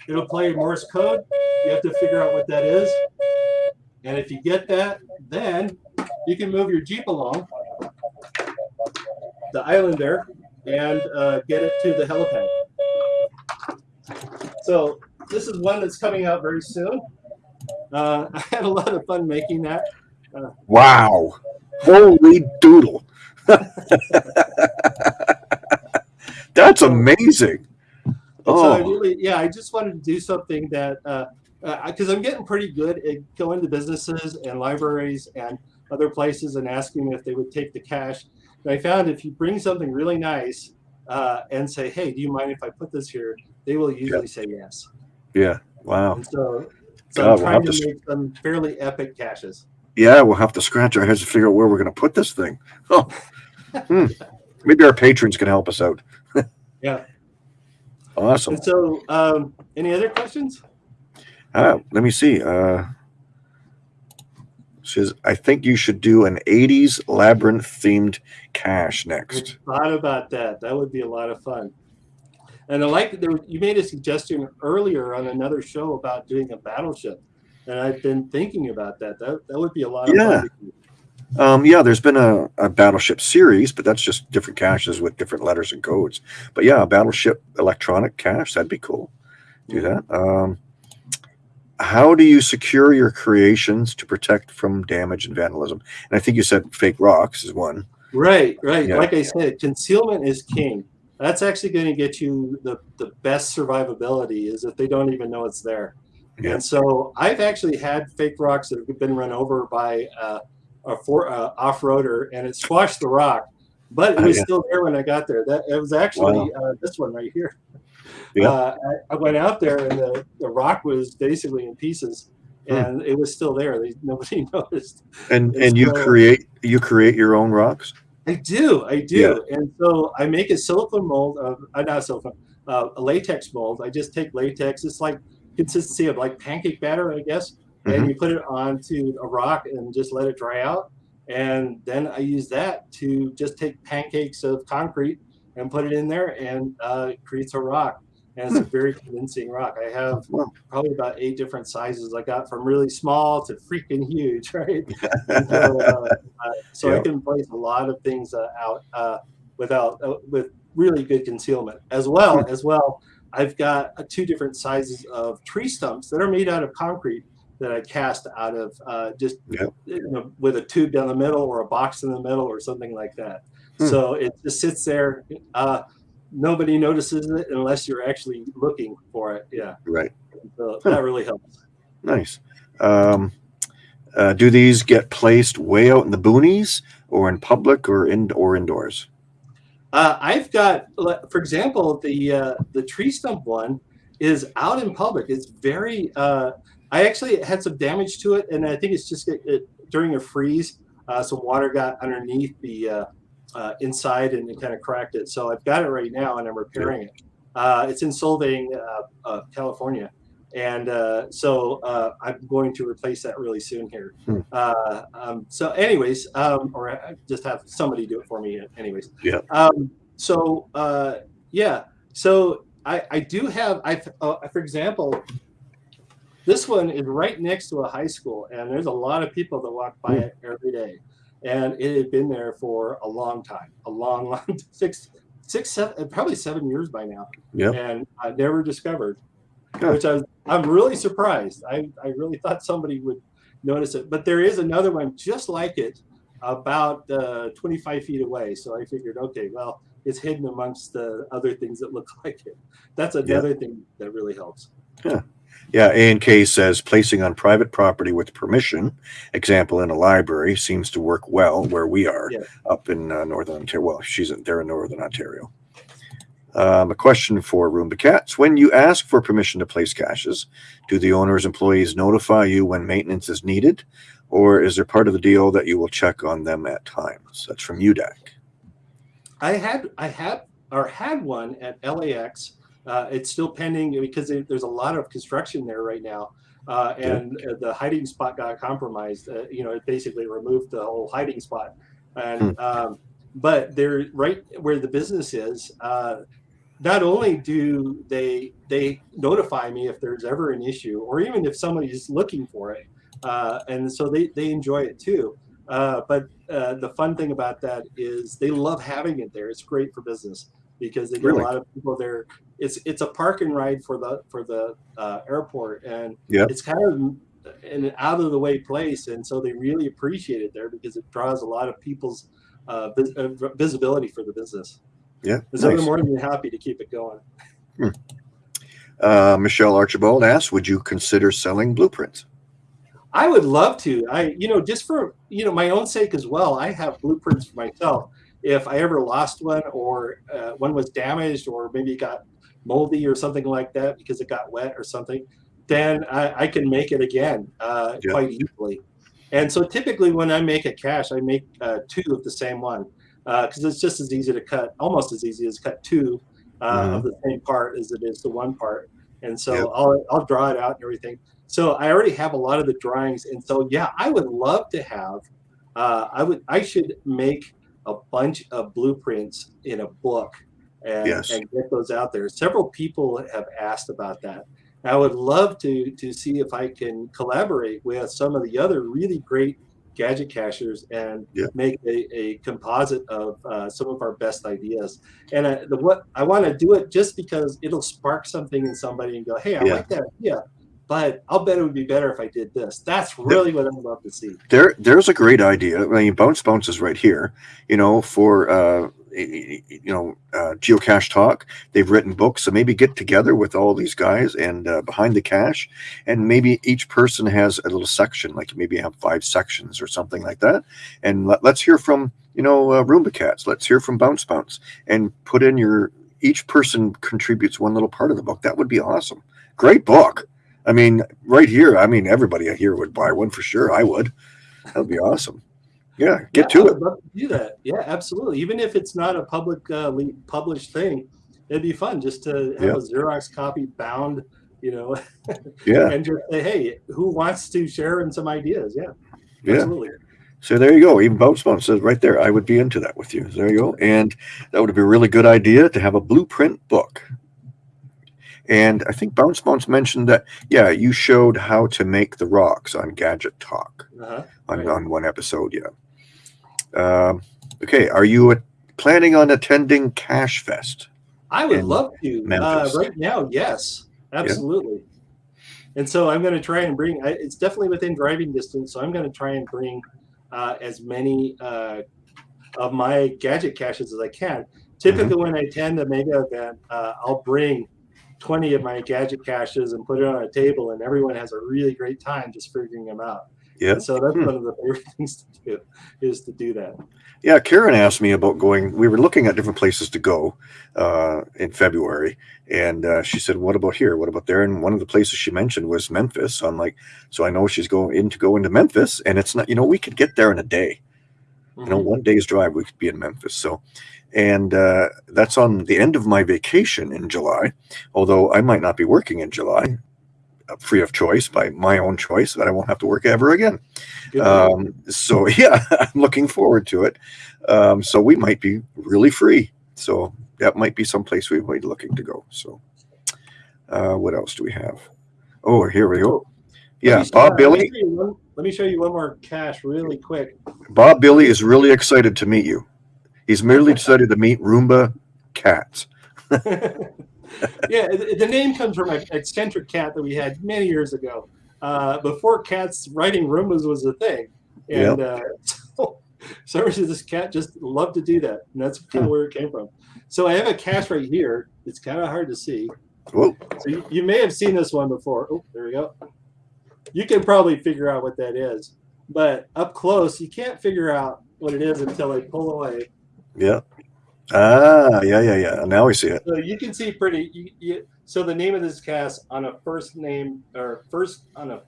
it'll play Morse code. You have to figure out what that is. And if you get that, then you can move your Jeep along the island there and uh, get it to the helipad. So this is one that's coming out very soon. Uh, I had a lot of fun making that. wow, holy doodle. That's amazing. And so I Oh, really, yeah, I just wanted to do something that, because I'm getting pretty good at going to businesses and libraries and other places and asking if they would take the cache. I found if you bring something really nice uh, and say, hey, do you mind if I put this here? They will usually say yes. yeah, wow. And so, so God, I'm we'll trying to to- make some fairly epic caches. Yeah, we'll have to scratch our heads to figure out where we're going to put this thing. Oh, hmm. maybe our patrons can help us out. Yeah. Awesome. And so, um, any other questions? Uh, let me see. Uh, says, I think you should do an 80s labyrinth themed cache next. I thought about that. That would be a lot of fun. And I like that there, you made a suggestion earlier on another show about doing a battleship, and I've been thinking about that. That that would be a lot of Yeah. fun. Um, yeah, there's been a, a battleship series, but that's just different caches with different letters and codes. But yeah, a battleship electronic cache, that'd be cool. Do that. Um, how do you secure your creations to protect from damage and vandalism? And I think you said fake rocks is one. Right, right. Yeah. Like I said, concealment is king. That's actually going to get you the, the best survivability is if they don't even know it's there. Yeah. And so I've actually had fake rocks that have been run over by uh, a for, uh, off-roader and it squashed the rock, but it Oh, was yeah. still there when I got there. That it was actually uh, this one right here. Yeah. Uh, I, I went out there and the, the rock was basically in pieces, Hmm. and it was still there. They, nobody noticed. And and you create you create your own rocks. I do, I do, Yeah. and so I make a silicone mold of, uh, not silicone, uh, a latex mold. I just take latex. It's like consistency of like pancake batter, I guess, Mhm. and you put it onto a rock and just let it dry out. And then I use that to just take pancakes of concrete and put it in there, and uh, it creates a rock. And it's a very convincing rock. I have probably about eight different sizes. I got from really small to freaking huge, right? So, uh, uh, so I can place a lot of things uh, out uh, without uh, with really good concealment as well as well. I've got uh, two different sizes of tree stumps that are made out of concrete that I cast out of uh, just Yeah. you know, with a tube down the middle or a box in the middle or something like that. Hmm. So it just sits there. Uh, nobody notices it unless you're actually looking for it. Yeah, Right. so Huh. that really helps. Nice. Um, uh, do these get placed way out in the boonies or in public or in or indoors? Uh, I've got, for example, the uh, the tree stump one is out in public. It's very. Uh, I actually had some damage to it, and I think it's just it, it, during a freeze, uh, some water got underneath the uh, inside and it kind of cracked it. So I've got it right now, and I'm repairing it. Uh, it's in Solvang, uh, uh, California, and uh, so uh, I'm going to replace that really soon here. Hmm. Uh, um, so, anyways, um, or I just have somebody do it for me. Anyways. Yeah. Um, so uh, yeah, so I, I do have I uh, for example, this one is right next to a high school, and there's a lot of people that walk by Hmm. it every day, and it had been there for a long time, a long, long six, six, seven, probably seven years by now. Yeah. and I never discovered, Yeah. which I was, I'm really surprised. I I really thought somebody would notice it, but there is another one just like it, about uh, 25 feet away. So I figured, okay, well, it's hidden amongst the other things that look like it. That's another thing that really helps. Yeah, A and K says placing on private property with permission, example in a library, seems to work well where we are Yeah. up in uh, northern Ontario. Well, she's in, they're in northern Ontario. Um, a question for Roomba Cats: When you ask for permission to place caches, do the owner's employees notify you when maintenance is needed, or is there part of the deal that you will check on them at times? That's from UDAC. I had I had or had one at LAX. Uh, it's still pending because there- there's a lot of construction there right now, uh, and uh, the hiding spot got compromised. Uh, you know, it basically removed the whole hiding spot, and um, but they're right where the business is. Uh, not only do they they notify me if there's ever an issue, or even if somebody's looking for it, uh, and so they they enjoy it too. Uh, but uh, the fun thing about that is they love having it there. It's great for business because they get Really? a lot of people there. It's it's a park and ride for the for the uh, airport, and Yeah. it's kind of an out of the way place, and so they really appreciate it there because it draws a lot of people's uh, vis- uh, visibility for the business. Yeah, so nice. they're more than happy to keep it going. Uh, Michelle Archibald asks, "Would you consider selling blueprints?" I would love to. I, you know, just for you know my own sake as well. I have blueprints for myself. If I ever lost one, or uh, one was damaged, or maybe got moldy or something like that because it got wet or something, then I, I can make it again uh, Yeah. quite easily. And so typically when I make a cache, I make uh, two of the same one because it's just as easy to cut, almost as easy as cut two uh, of the same part as it is the one part. And so Yep. I'll, I'll draw it out and everything. So I already have a lot of the drawings, and so yeah, I would love to have. Uh, I would. I should make a bunch of blueprints in a book and, Yes. and get those out there. Several people have asked about that. I would love to to see if I can collaborate with some of the other really great gadget cachers and Yeah. make a, a composite of uh, some of our best ideas. And I, the what I want to do it just because it'll spark something in somebody and go, "Hey, I Yeah. like that idea." But I'll bet it would be better if I did this. That's really what I'd love to see. there there's a great idea. I mean, Bounce Bounce is right here. You know, for uh, you know, uh, geocache talk. They've written books, so maybe get together with all these guys and uh, behind the cache, and maybe each person has a little section, like maybe have five sections or something like that. And let, let's hear from you know uh, Roomba Cats. Let's hear from Bounce Bounce, and put in your each person contributes one little part of the book. That would be awesome. Great book. I mean, right here. I mean, everybody here would buy one for sure. I would. That would be awesome. Yeah, get Yeah, to it. to do that. Yeah, absolutely. Even if it's not a public uh, published thing, it'd be fun just to have Yeah. a Xerox copy bound, you know, Yeah, and just say, hey, who wants to share in some ideas? Yeah, yeah. absolutely. So there you go. Even Bounce Bounce says right there, I would be into that with you. There you go. And that would be a really good idea to have a blueprint book. And I think Bounce Bounce mentioned that, yeah, you showed how to make the rocks on Gadget Talk Uh-huh. on, Right. on one episode. Yeah. Um, okay. Are you uh, planning on attending Cache Fest? I would love to. Uh, right now, yes, absolutely. And so I'm going to try and bring. I, it's definitely within driving distance, so I'm going to try and bring uh, as many uh, of my gadget caches as I can. Typically, when I attend a mega event, uh, I'll bring 20 of my gadget caches and put it on a table, and everyone has a really great time just figuring them out. Yeah. And so that's Hmm. one of the favorite things to do is to do that. Yeah, Karen asked me about going. We were looking at different places to go uh, in February, and uh, she said, "What about here? What about there?" And one of the places she mentioned was Memphis. So I'm like, so I know she's going in to go into Memphis, and it's not. You know, we could get there in a day. You know, Mhm. one day's drive, we could be in Memphis. So, and uh, that's on the end of my vacation in July. Although I might not be working in July, uh, free of choice by my own choice, that I won't have to work ever again. Um, so yeah, I'm looking forward to it. Um, so we might be really free. So that might be some place we might be looking to go. So uh, what else do we have? Oh, here we go. Yeah, Bob Billy. Let me, show you one, let me show you one more cache really quick. Bob Billy is really excited to meet you. He's merely decided to meet Roomba cats. yeah, the, name comes from an eccentric cat that we had many years ago, uh, before cats riding Roombas was a thing. And uh, so, reason this cat just loved to do that, and that's kind of Hmm. where it came from. So I have a cache right here. It's kind of hard to see. Whoa, So you, you may have seen this one before. Oh, there we go. You can probably figure out what that is, but up close, you can't figure out what it is until I pull away. Yeah. Ah, yeah, yeah, yeah. Now we see it. So you can see pretty. You, you, so the name of this cast on a first name or first on a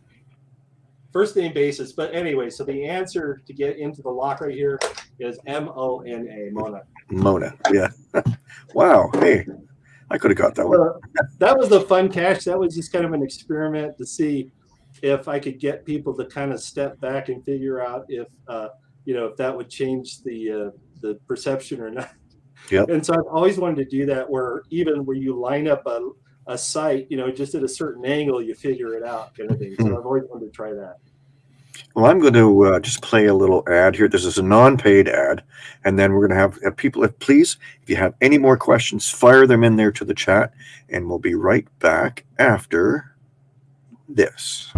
first name basis. But anyway, so the answer to get into the lock right here is M O N A Mona. Mona. Yeah. wow. Hey, I could have got that one. So that was the fun cache. That was just kind of an experiment to see if I could get people to kind of step back and figure out if uh, you know if that would change the uh, the perception or not. Yep. And so I've always wanted to do that, where even where you line up a a site, you know, just at a certain angle, you figure it out, kind of thing. So Hmm. I've always wanted to try that. Well, I'm going to uh, just play a little ad here. This is a non-paid ad, and then we're going to have uh, people. If please, if you have any more questions, fire them in there to the chat, and we'll be right back after this.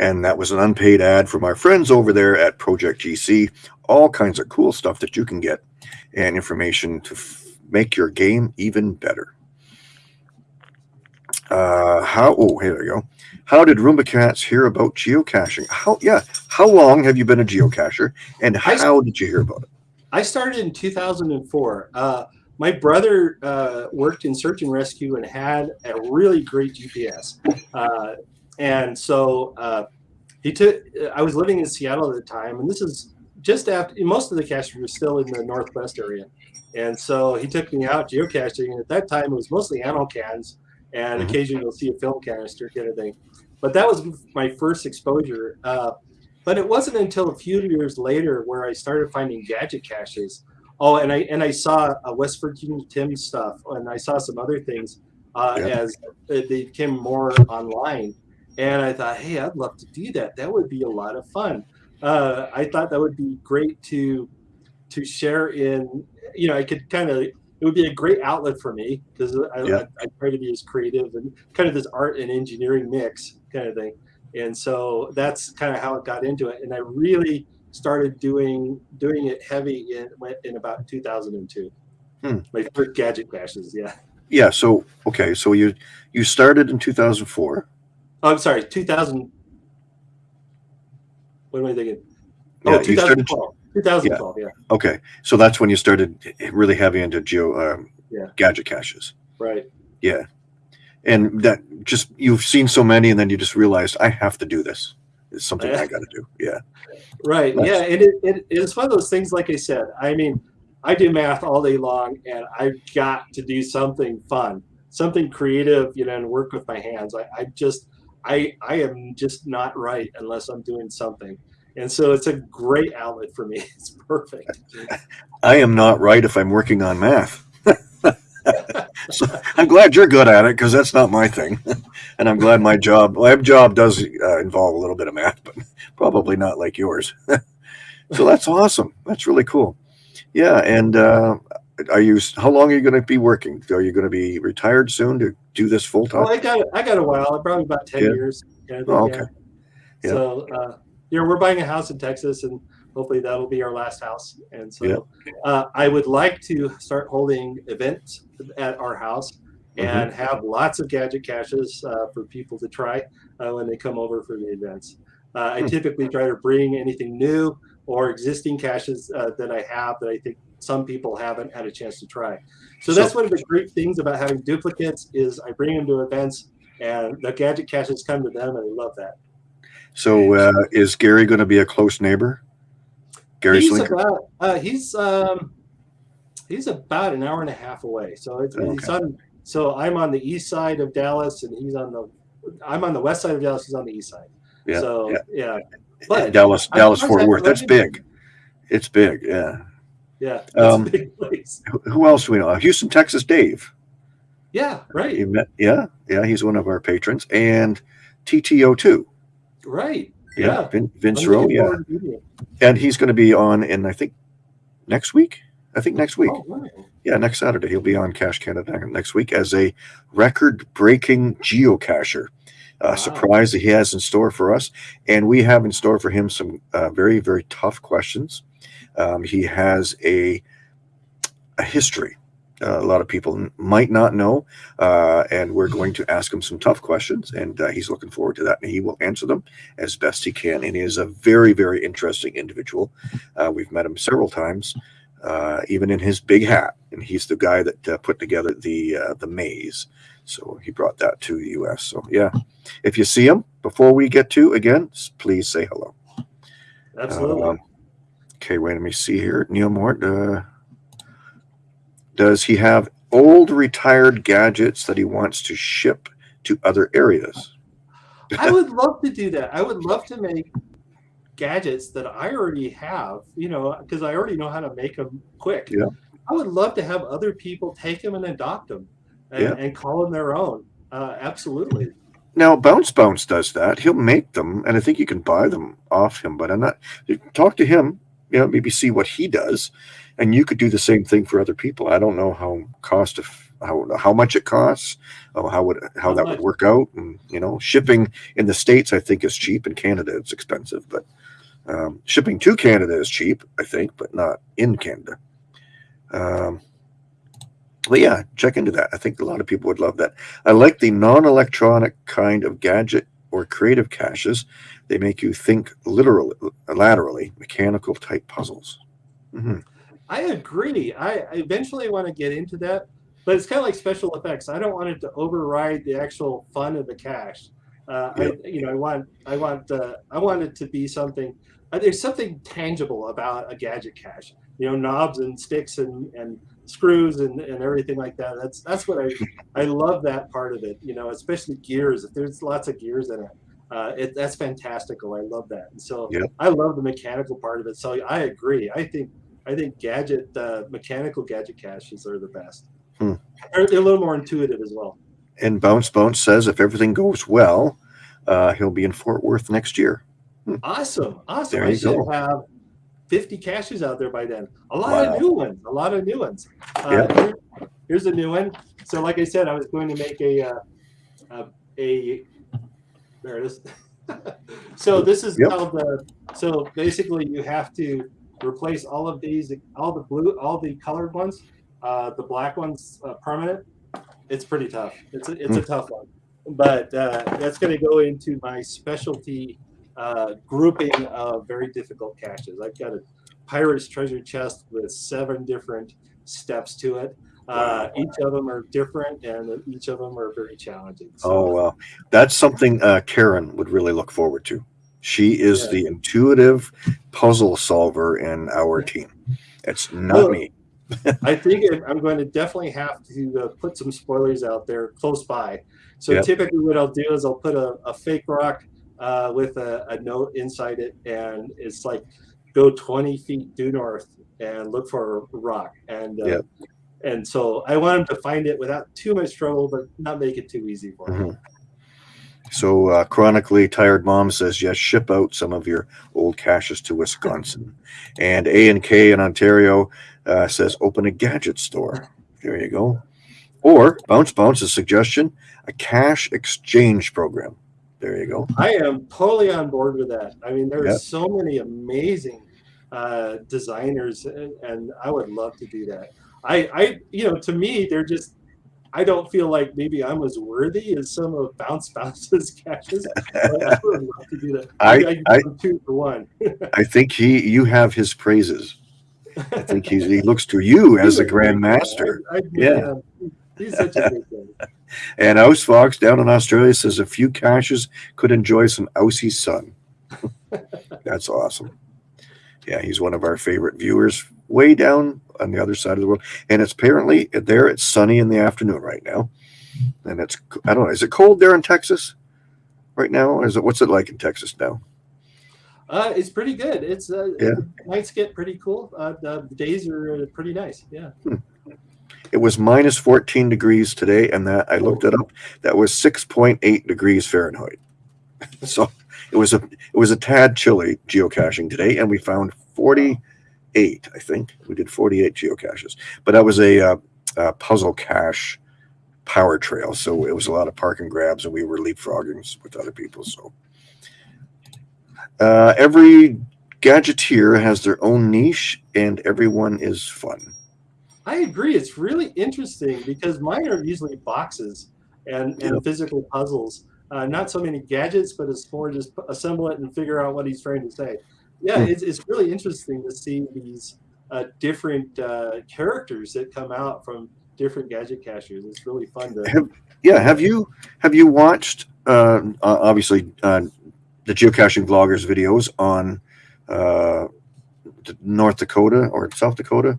And that was an unpaid ad from our friends over there at Project GC. All kinds of cool stuff that you can get and information to f- make your game even better. Uh, how? Oh, here we go. How did Roomba Cats hear about geocaching? How? Yeah. How long have you been a geocacher, and how did you hear about it? I started in 2004. Uh, my brother uh, worked in search and rescue and had a really great GPS. Uh, and so uh, he took, I was living in Seattle at the time, and this is just after most of the caches were still in the Northwest area. And so he took me out geocaching. And at that time, it was mostly ammo cans, and Mhm. occasionally you'll see a film canister kind of thing. But that was my first exposure. Uh, but it wasn't until a few years later where I started finding gadget caches. Oh, and I and I saw uh, West Virginia Tim stuff, and I saw some other things uh, Yeah. as they became more online. And I thought, hey, I'd love to do that. That would be a lot of fun. Uh, I thought that would be great to to share in. You know, I could kind of it would be a great outlet for me because I, Yeah. I, I try to be as creative and kind of this art and engineering mix kind of thing. And so that's kind of how it got into it. And I really started doing doing it heavy in in about 2002. Hmm. My first gadget crashes, yeah. Yeah. So okay. So you you started in 2004. Oh, I'm sorry, 2000. What am I thinking? Yeah, Oh, you started- 2012. 2012, yeah. Okay. So that's when you started really heavy into geo um, Yeah. gadget caches. right. Yeah. And that just you've seen so many, and then you just realized I have to do this. It's something I got to do. Yeah. Right. Nice. Yeah. And it, it, it's one of those things, like I said, I mean, I do math all day long and I've got to do something fun, something creative, you know, and work with my hands. I, I just, I I am just not right unless I'm doing something. And so it's a great outlet for me. It's perfect. I am not right if I'm working on math. so I'm glad you're good at it because that's not my thing, and I'm glad my job my job does uh, involve a little bit of math, but probably not like yours. so that's awesome. That's really cool. Yeah, and uh, are you? How long are you going to be working? Are you going to be retired soon to do this full time? Well, I got I got a while, probably about ten Yeah. years. of Oh, okay. yeah. Yeah. So uh, yeah, we're buying a house in Texas, and hopefully that'll be our last house. And so Yeah. uh, I would like to start holding events at our house Mm-hmm. and have lots of gadget caches uh, for people to try uh, when they come over for the events. Uh, I Hmm. typically try to bring anything new or existing caches uh, that I have that I think some people haven't had a chance to try. So So- that's one of the great things about having duplicates is I bring them to events and the gadget caches come to them and I love that. So uh, is Gary going to be a close neighbor? Gary he's about uh, he's um he's about an hour and a half away. So it's Okay. on so I'm on the east side of Dallas and he's on the I'm on the west side of Dallas, he's on the east side. Yeah, So yeah. yeah. But Dallas, Dallas, Fort Worth, that's big. It's big. Yeah. Yeah, Um, big place. Who- else do we know? Houston, Texas. Dave. Yeah, right. Met? Yeah, yeah. He's one of our patrons, and TTO two. Right. Yeah, Yeah. Vin, Vince Rowe. Yeah, forward to meeting him. and he's going to be on in I think next week. I think next week. Oh, wow. Yeah, next Saturday he'll be on Cache Canada next week as a record-breaking geocacher. Uh, Wow. Surprise that he has in store for us, and we have in store for him some uh, very very tough questions. Um, he has a a history. Uh, a lot of people might not know, uh, and we're going to ask him some tough questions, and uh, he's looking forward to that. And he will answer them as best he can. And he is a very, very interesting individual. Uh, we've met him several times, uh, even in his big hat, and he's the guy that uh, put together the uh, the maze. So he brought that to the U.S. So yeah, if you see him before we get to again, please say hello. Absolutely. Um, okay, wait, let me see here. Neil Mort, uh, does he have old retired gadgets that he wants to ship to other areas? I would love to do that. I would love to make gadgets that I already have, you know, because I already know how to make them quick. Yeah. I would love to have other people take them and adopt them and, Yeah. and call them their own. Uh, absolutely. Now, Bounce Bounce does that. He'll make them, and I think you can buy them off him. But I'm not. Talk to him. You know, maybe see what he does, and you could do the same thing for other people. I don't know how cost of how how much it costs, how would how How that much? would work out. And you know, shipping in the states, I think, is cheap. In Canada, it's expensive. But um, shipping to Canada is cheap, I think, but not in Canada. Um, but yeah, check into that. I think a lot of people would love that. I like the non-electronic kind of gadget or creative caches. They make you think literally, laterally, mechanical type puzzles. Mhm. I agree. I, I eventually want to get into that, but it's kind of like special effects. I don't want it to override the actual fun of the cache. Uh, I, you know, I want, I want, uh, I want it to be something. Uh, there's something tangible about a gadget cache. You know, knobs and sticks and, and screws and, and everything like that. That's that's what I I love that part of it. You know, especially gears. If there's lots of gears in it, uh, it that's fantastical. I love that. And so Yep. I love the mechanical part of it. So I agree. I think I think gadget uh, mechanical gadget caches are the best. Hmm. They're, they're a little more intuitive as well. And Bounce Bounce says if everything goes well, uh, he'll be in Fort Worth next year. Awesome, awesome. There I you go. Have 50 caches out there by then. A lot Wow. of new ones. A lot of new ones. Uh, Yeah. here- here's a new one. So, like I said, I was going to make a uh, a, a there it is. so this is Yep. called the. So basically, you have to replace all of these, all the blue, all the colored ones. Uh, the black ones uh, permanent. It's pretty tough. It's a, it's a tough one, but uh, that's going to go into my specialty uh, grouping of very difficult caches. I've got a pirate's treasure chest with seven different steps to it. Uh, each of them are different, and each of them are very challenging. So, Oh well, that's something uh, Karen would really look forward to. She is Yeah. the intuitive puzzle solver in our team. It's not Well, me. I think I'm going to definitely have to uh, put some spoilers out there close by. So Yep. typically, what I'll do is I'll put a, a fake rock uh, with a, a note inside it, and it's like go 20 feet due north and look for a rock. And uh, Yep. and so I want them to find it without too much trouble, but not make it too easy for them. Mhm. So, uh, chronically tired mom says yes. Ship out some of your old caches to Wisconsin, and A and K in Ontario uh, says open a gadget store. There you go. Or bounce bounce's suggestion: a cache exchange program. There you go. I am totally on board with that. I mean, there are Yep. so many amazing uh, designers, and, and I would love to do that. I, I, you know, to me, they're just. I don't feel like maybe I'm as worthy as some of Bounce Bounce's catches. I would love to do that. I- I, I- two for one. I think he, you have his praises. I think he's, he looks to you as a grand master. I, I, Yeah. he's such a great guy. And Ouse Fox down in Australia says a few caches could enjoy some Aussie sun. That's awesome. Yeah, he's one of our favorite viewers way down on the other side of the world. And it's apparently there, it's sunny in the afternoon right now. And it's, I don't know, is it cold there in Texas right now? Or is it, what's it like in Texas now? Uh, it's pretty good. It's uh, Yeah. nights get pretty cool. Uh, the days are pretty nice. Yeah. It was minus 14 degrees today, and that I looked it up. That was 6.8 degrees Fahrenheit. So it was a it was a tad chilly geocaching today, and we found 48. I think we did 48 geocaches, but that was a, uh, a puzzle cache power trail. So it was a lot of park and grabs, and we were leapfrogging with other people. So uh, every gadgeteer has their own niche, and everyone is fun. I agree. It's really interesting because mine are usually boxes and, and physical puzzles. Uh, not so many gadgets, but it's more just assemble it and figure out what he's trying to say. Yeah, it's, it's really interesting to see these uh, different uh, characters that come out from different gadget cachers. It's really fun to. Have, yeah, have you have you watched uh, obviously uh, the geocaching vloggers videos on uh, North Dakota or South Dakota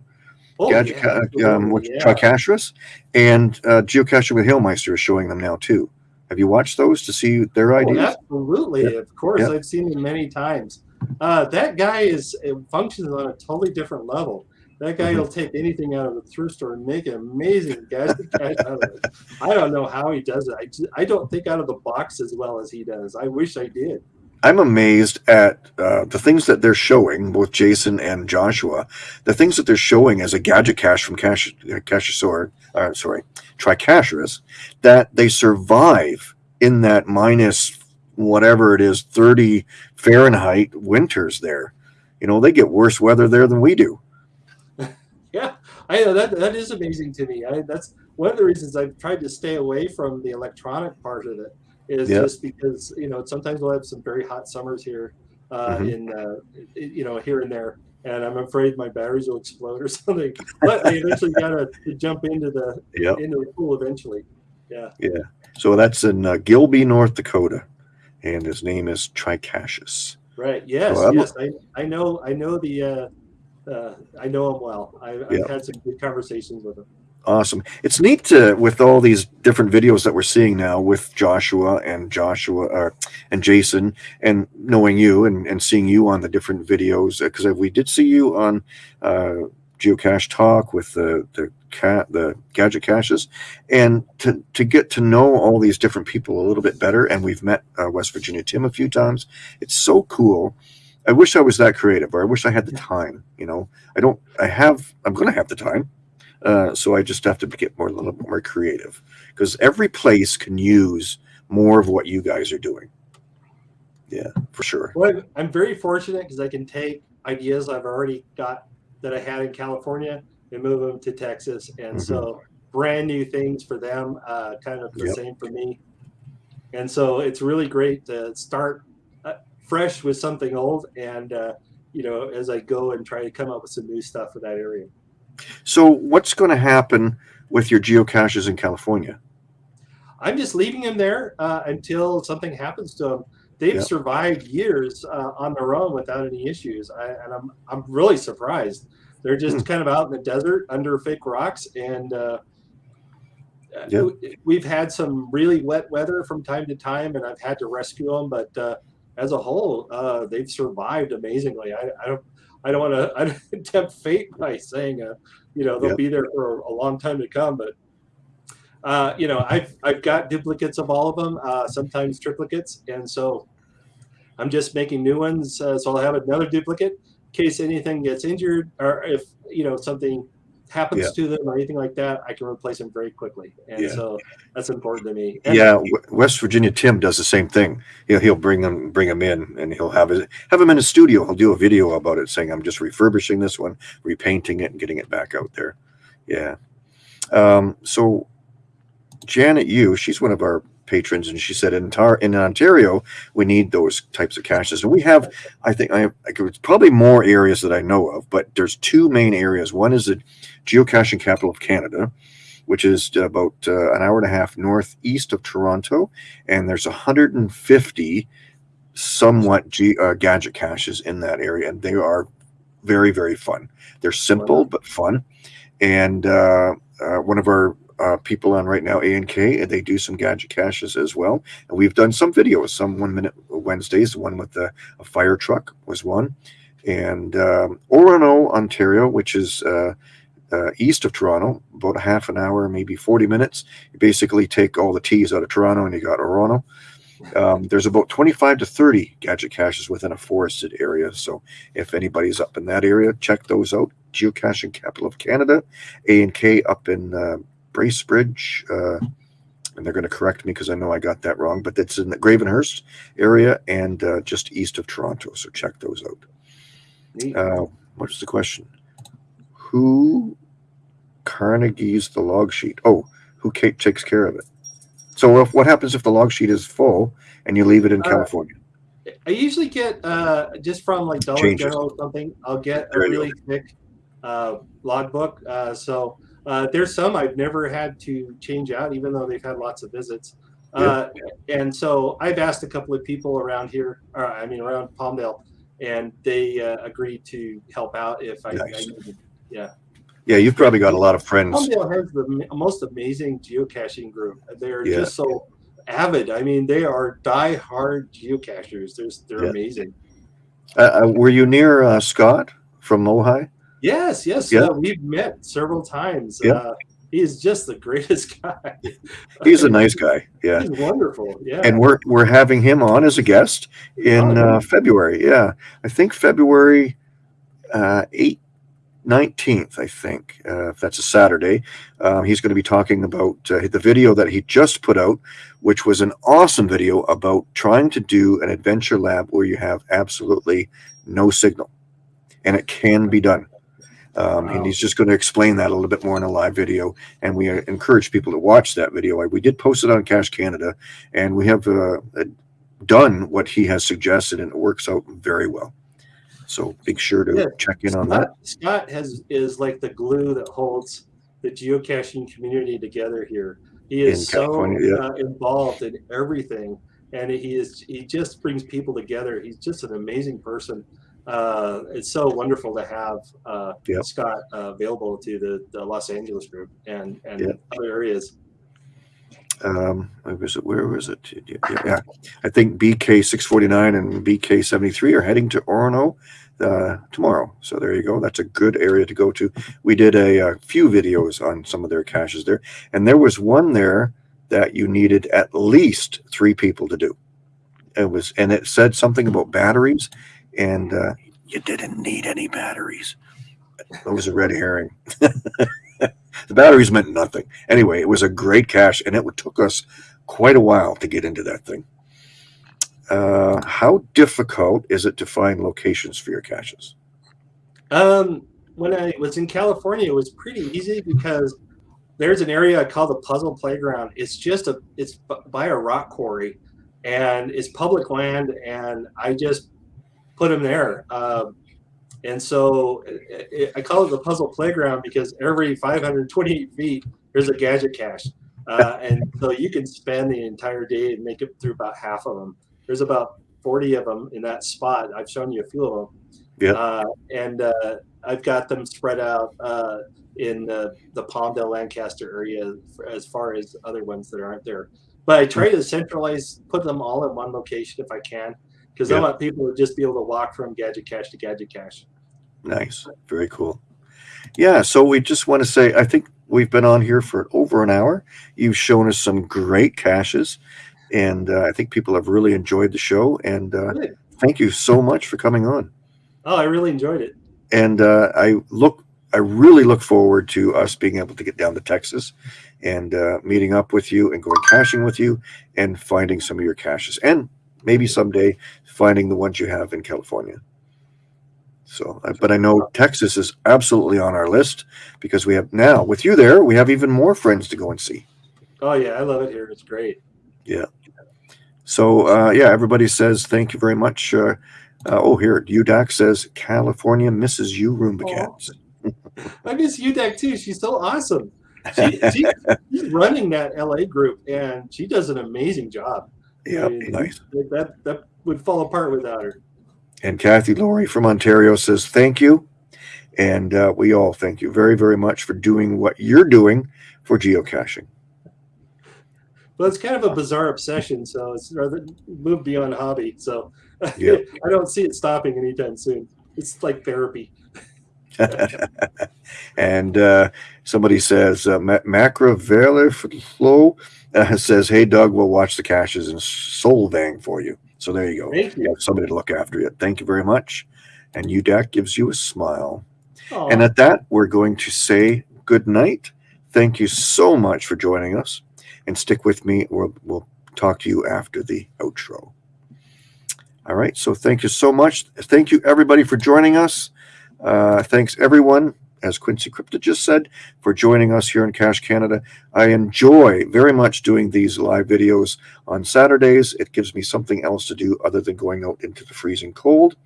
Oh, gadget yeah, ca- um, which yeah. Tricacherous and uh, geocaching with Hailmeister is showing them now too. Have you watched those to see their Oh, ideas? absolutely, of course. Yeah. I've seen them many times. Uh, that guy is it functions on a totally different level. That guy Mhm. will take anything out of the thrift store and make an amazing gadget out of it. I don't know how he does it. I, I don't think out of the box as well as he does. I wish I did. I'm amazed at uh, the things that they're showing, both Jason and Joshua. The things that they're showing as a gadget cache from Cache uh, uh, sorry, Tricacherous, that they survive in that minus whatever it is, 30 Fahrenheit winters there. You know, they get worse weather there than we do. Yeah, I know that that is amazing to me. I, that's one of the reasons I've tried to stay away from the electronic part of it. Is Yeah. just because you know sometimes we'll have some very hot summers here, uh, Mhm. in uh, you know here and there, and I'm afraid my batteries will explode or something. But I eventually got to jump into the Yep. into the pool eventually. Yeah. Yeah. So that's in uh, Gilby, North Dakota. And his name is Tricacheus. Right. Yes. I'm- yes. I, I know. I know the. Uh, uh, I know him well. I, I've Yeah. had some good conversations with him. Awesome. It's neat to, with all these different videos that we're seeing now with Joshua and Joshua uh, and Jason and knowing you and, and seeing you on the different videos because we did see you on uh, Geocache Talk with the the cat the gadget caches and to to get to know all these different people a little bit better and we've met uh, West Virginia Tim a few times. It's so cool. I wish I was that creative or I wish I had the time, you know. I don't I have I'm going to have the time uh, so I just have to get more a little bit more creative because every place can use more of what you guys are doing. Yeah, for sure. Well, I'm very fortunate because I can take ideas I've already got that I had in California and move them to Texas, and so brand new things for them, uh, kind of the Yep. same for me. And so it's really great to start uh, fresh with something old, and uh, you know, as I go and try to come up with some new stuff for that area. So what's going to happen with your geocaches in California? I'm just leaving them there uh, until something happens to them. They've Yeah. survived years uh, on their own without any issues, I, and I'm I'm really surprised. They're just Hmm. kind of out in the desert under fake rocks, and uh, uh, Yeah. we've had some really wet weather from time to time, and I've had to rescue them. But uh, as a whole, uh, they've survived amazingly. I, I don't, I don't want to, I don't tempt fate by saying, uh, you know, they'll Yep. be there for a long time to come. But uh, you know, I've I've got duplicates of all of them, uh, sometimes triplicates, and so I'm just making new ones. Uh, so I'll have another duplicate in case anything gets injured, or if you know something happens Yeah. to them or anything like that, I can replace them very quickly. And Yeah. so that's important to me. And Yeah, West Virginia Tim does the same thing. He'll he'll bring them bring them in, and he'll have his have them in his studio. He'll do a video about it, saying, "I'm just refurbishing this one, repainting it, and getting it back out there." Yeah. Um, so Janet, you, she's one of our patrons, and she said in, Tar- in Ontario we need those types of caches, and we have. I think I have. It's probably more areas that I know of, but there's two main areas. One is the geocaching capital of Canada, which is about uh, an hour and a half northeast of Toronto, and there's 150 somewhat G, uh, gadget caches in that area, and they are very very fun. They're simple but fun, and uh, uh, one of our uh, people on right now, A and K, they do some gadget caches as well, and we've done some videos, some one minute Wednesdays. The one with the a fire truck was one, and um, Orono, Ontario, which is uh, uh, east of Toronto, about a half an hour, maybe 40 minutes. You basically take all the T's out of Toronto and you got Orono. Um, there's about 25 to 30 gadget caches within a forested area. So if anybody's up in that area, check those out. Geocaching capital of Canada, A and K up in uh, Bracebridge. Uh, and they're going to correct me because I know I got that wrong, but it's in the Gravenhurst area and uh, just east of Toronto. So check those out. Uh, what's the question? Who Carnegie's the log sheet? Oh, who Kate takes care of it? So if, what happens if the log sheet is full and you leave it in Uh, California? I usually get uh, just from like Dollar Changes. General or something. I'll get a There you go. really thick uh, logbook. Uh, so uh, there's some I've never had to change out, even though they've had lots of visits. Uh, and so I've asked a couple of people around here, or I mean around Palmdale, and they uh, agreed to help out if I, Nice. I needed. Yeah, Yeah, you've probably got a lot of friends. Palmdale has the most amazing geocaching group. They're Yeah. just so avid. I mean, they are die-hard geocachers. They're, they're Yeah. amazing. Uh, uh, were you near uh, Scott from Mohi? Yes, yes, Yeah. uh, we've met several times. Yeah. Uh, he is just the greatest guy. He's a nice guy. Yeah. He's wonderful. Yeah. And we're we're having him on as a guest in Oh, uh, February. Yeah, I think February uh, 8th, 19th, I think, uh, if that's a Saturday. Um, he's going to be talking about uh, the video that he just put out, which was an awesome video about trying to do an adventure lab where you have absolutely no signal. And it can be done. Um, Wow. And he's just going to explain that a little bit more in a live video. And we uh, encourage people to watch that video. We did post it on Cache Canada, and we have uh, uh, done what he has suggested, and it works out very well. So make sure to Yeah. check in on that. Scott, Scott has is like the glue that holds the geocaching community together here. He is so yeah. uh, involved in everything, and he is he just brings people together. He's just an amazing person. Uh, it's so wonderful to have uh, Yep. Scott uh, available to the, the Los Angeles group and and Yep. other areas. Um, where was it? Where was it? Yeah. I think BK six forty nine and BK seventy three are heading to Orono uh, tomorrow. So there you go. That's a good area to go to. We did a, uh few videos on some of their caches there, and there was one there that you needed at least three people to do. It was, and it said something about batteries, and uh, you didn't need any batteries. That was a red herring. the batteries meant nothing. Anyway, it was a great cache, and it took us quite a while to get into that thing. Uh, how difficult is it to find locations for your caches? Um, when I was in California, it was pretty easy because there's an area called the Puzzle Playground. It's just a it's by a rock quarry, and it's public land, and I just put them there. Um, and so i i I call it the Puzzle Playground because every 528 feet there's a gadget cache, uh, and so you can spend the entire day and make it through about half of them. There's about 40 of them in that spot. I've shown you a few of them Yeah. Uh, and uh, I've got them spread out uh, in the, the Palmdale Lancaster area for, as far as other ones that aren't there. But I try to centralize, put them all in one location if I can, because I want people to just be able to walk from Gadget Cache to Gadget Cache. Nice. Very cool. Yeah. So we just want to say, I think we've been on here for over an hour. You've shown us some great caches, and uh, I think people have really enjoyed the show. And uh, thank you so much for coming on. Oh, I really enjoyed it. And uh, I look, I really look forward to us being able to get down to Texas and uh, meeting up with you and going caching with you and finding some of your caches and maybe someday finding the ones you have in California. So, but I know Texas is absolutely on our list because we have now with you there, we have even more friends to go and see. Oh yeah, I love it here. It's great. Yeah. So, uh, yeah, everybody says thank you very much. Uh, uh, oh, here, UDAC says California misses you, Roomba Aw. cats. I miss UDEC too. She's so awesome. She, she, she's running that LA group, and she does an amazing job. Yeah, nice. That that would fall apart without her. And Kathy Laurie from Ontario says thank you. And uh, we all thank you very, very much for doing what you're doing for geocaching. Well, it's kind of a bizarre obsession, so it's rather moved beyond hobby. So Yeah. I don't see it stopping anytime soon. It's like therapy. and uh, somebody says, uh, Ma- Macro Flow uh, says, Hey, Doug, we'll watch the caches in Solvang for you. So there you go. Thank You you. have somebody to look after you. Thank you very much. And UDAC gives you a smile. Aw. And at that, we're going to say good night. Thank you so much for joining us. And stick with me. We'll, we'll talk to you after the outro. All right. So thank you so much. Thank you, everybody, for joining us. Uh, thanks, everyone, as Quincy Crypta just said, for joining us here in Cache Canada. I enjoy very much doing these live videos on Saturdays. It gives me something else to do other than going out into the freezing cold.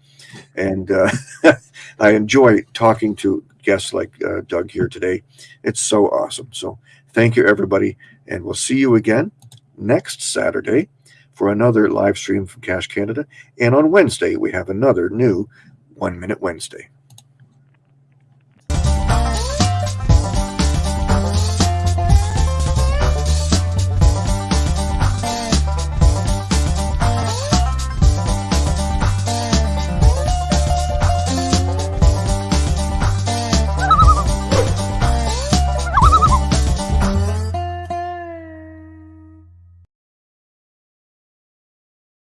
And uh, I enjoy talking to guests like uh, Doug here today. It's so awesome. So thank you, everybody. And we'll see you again next Saturday for another live stream from Cache Canada. And on Wednesday, we have another new One Minute Wednesday.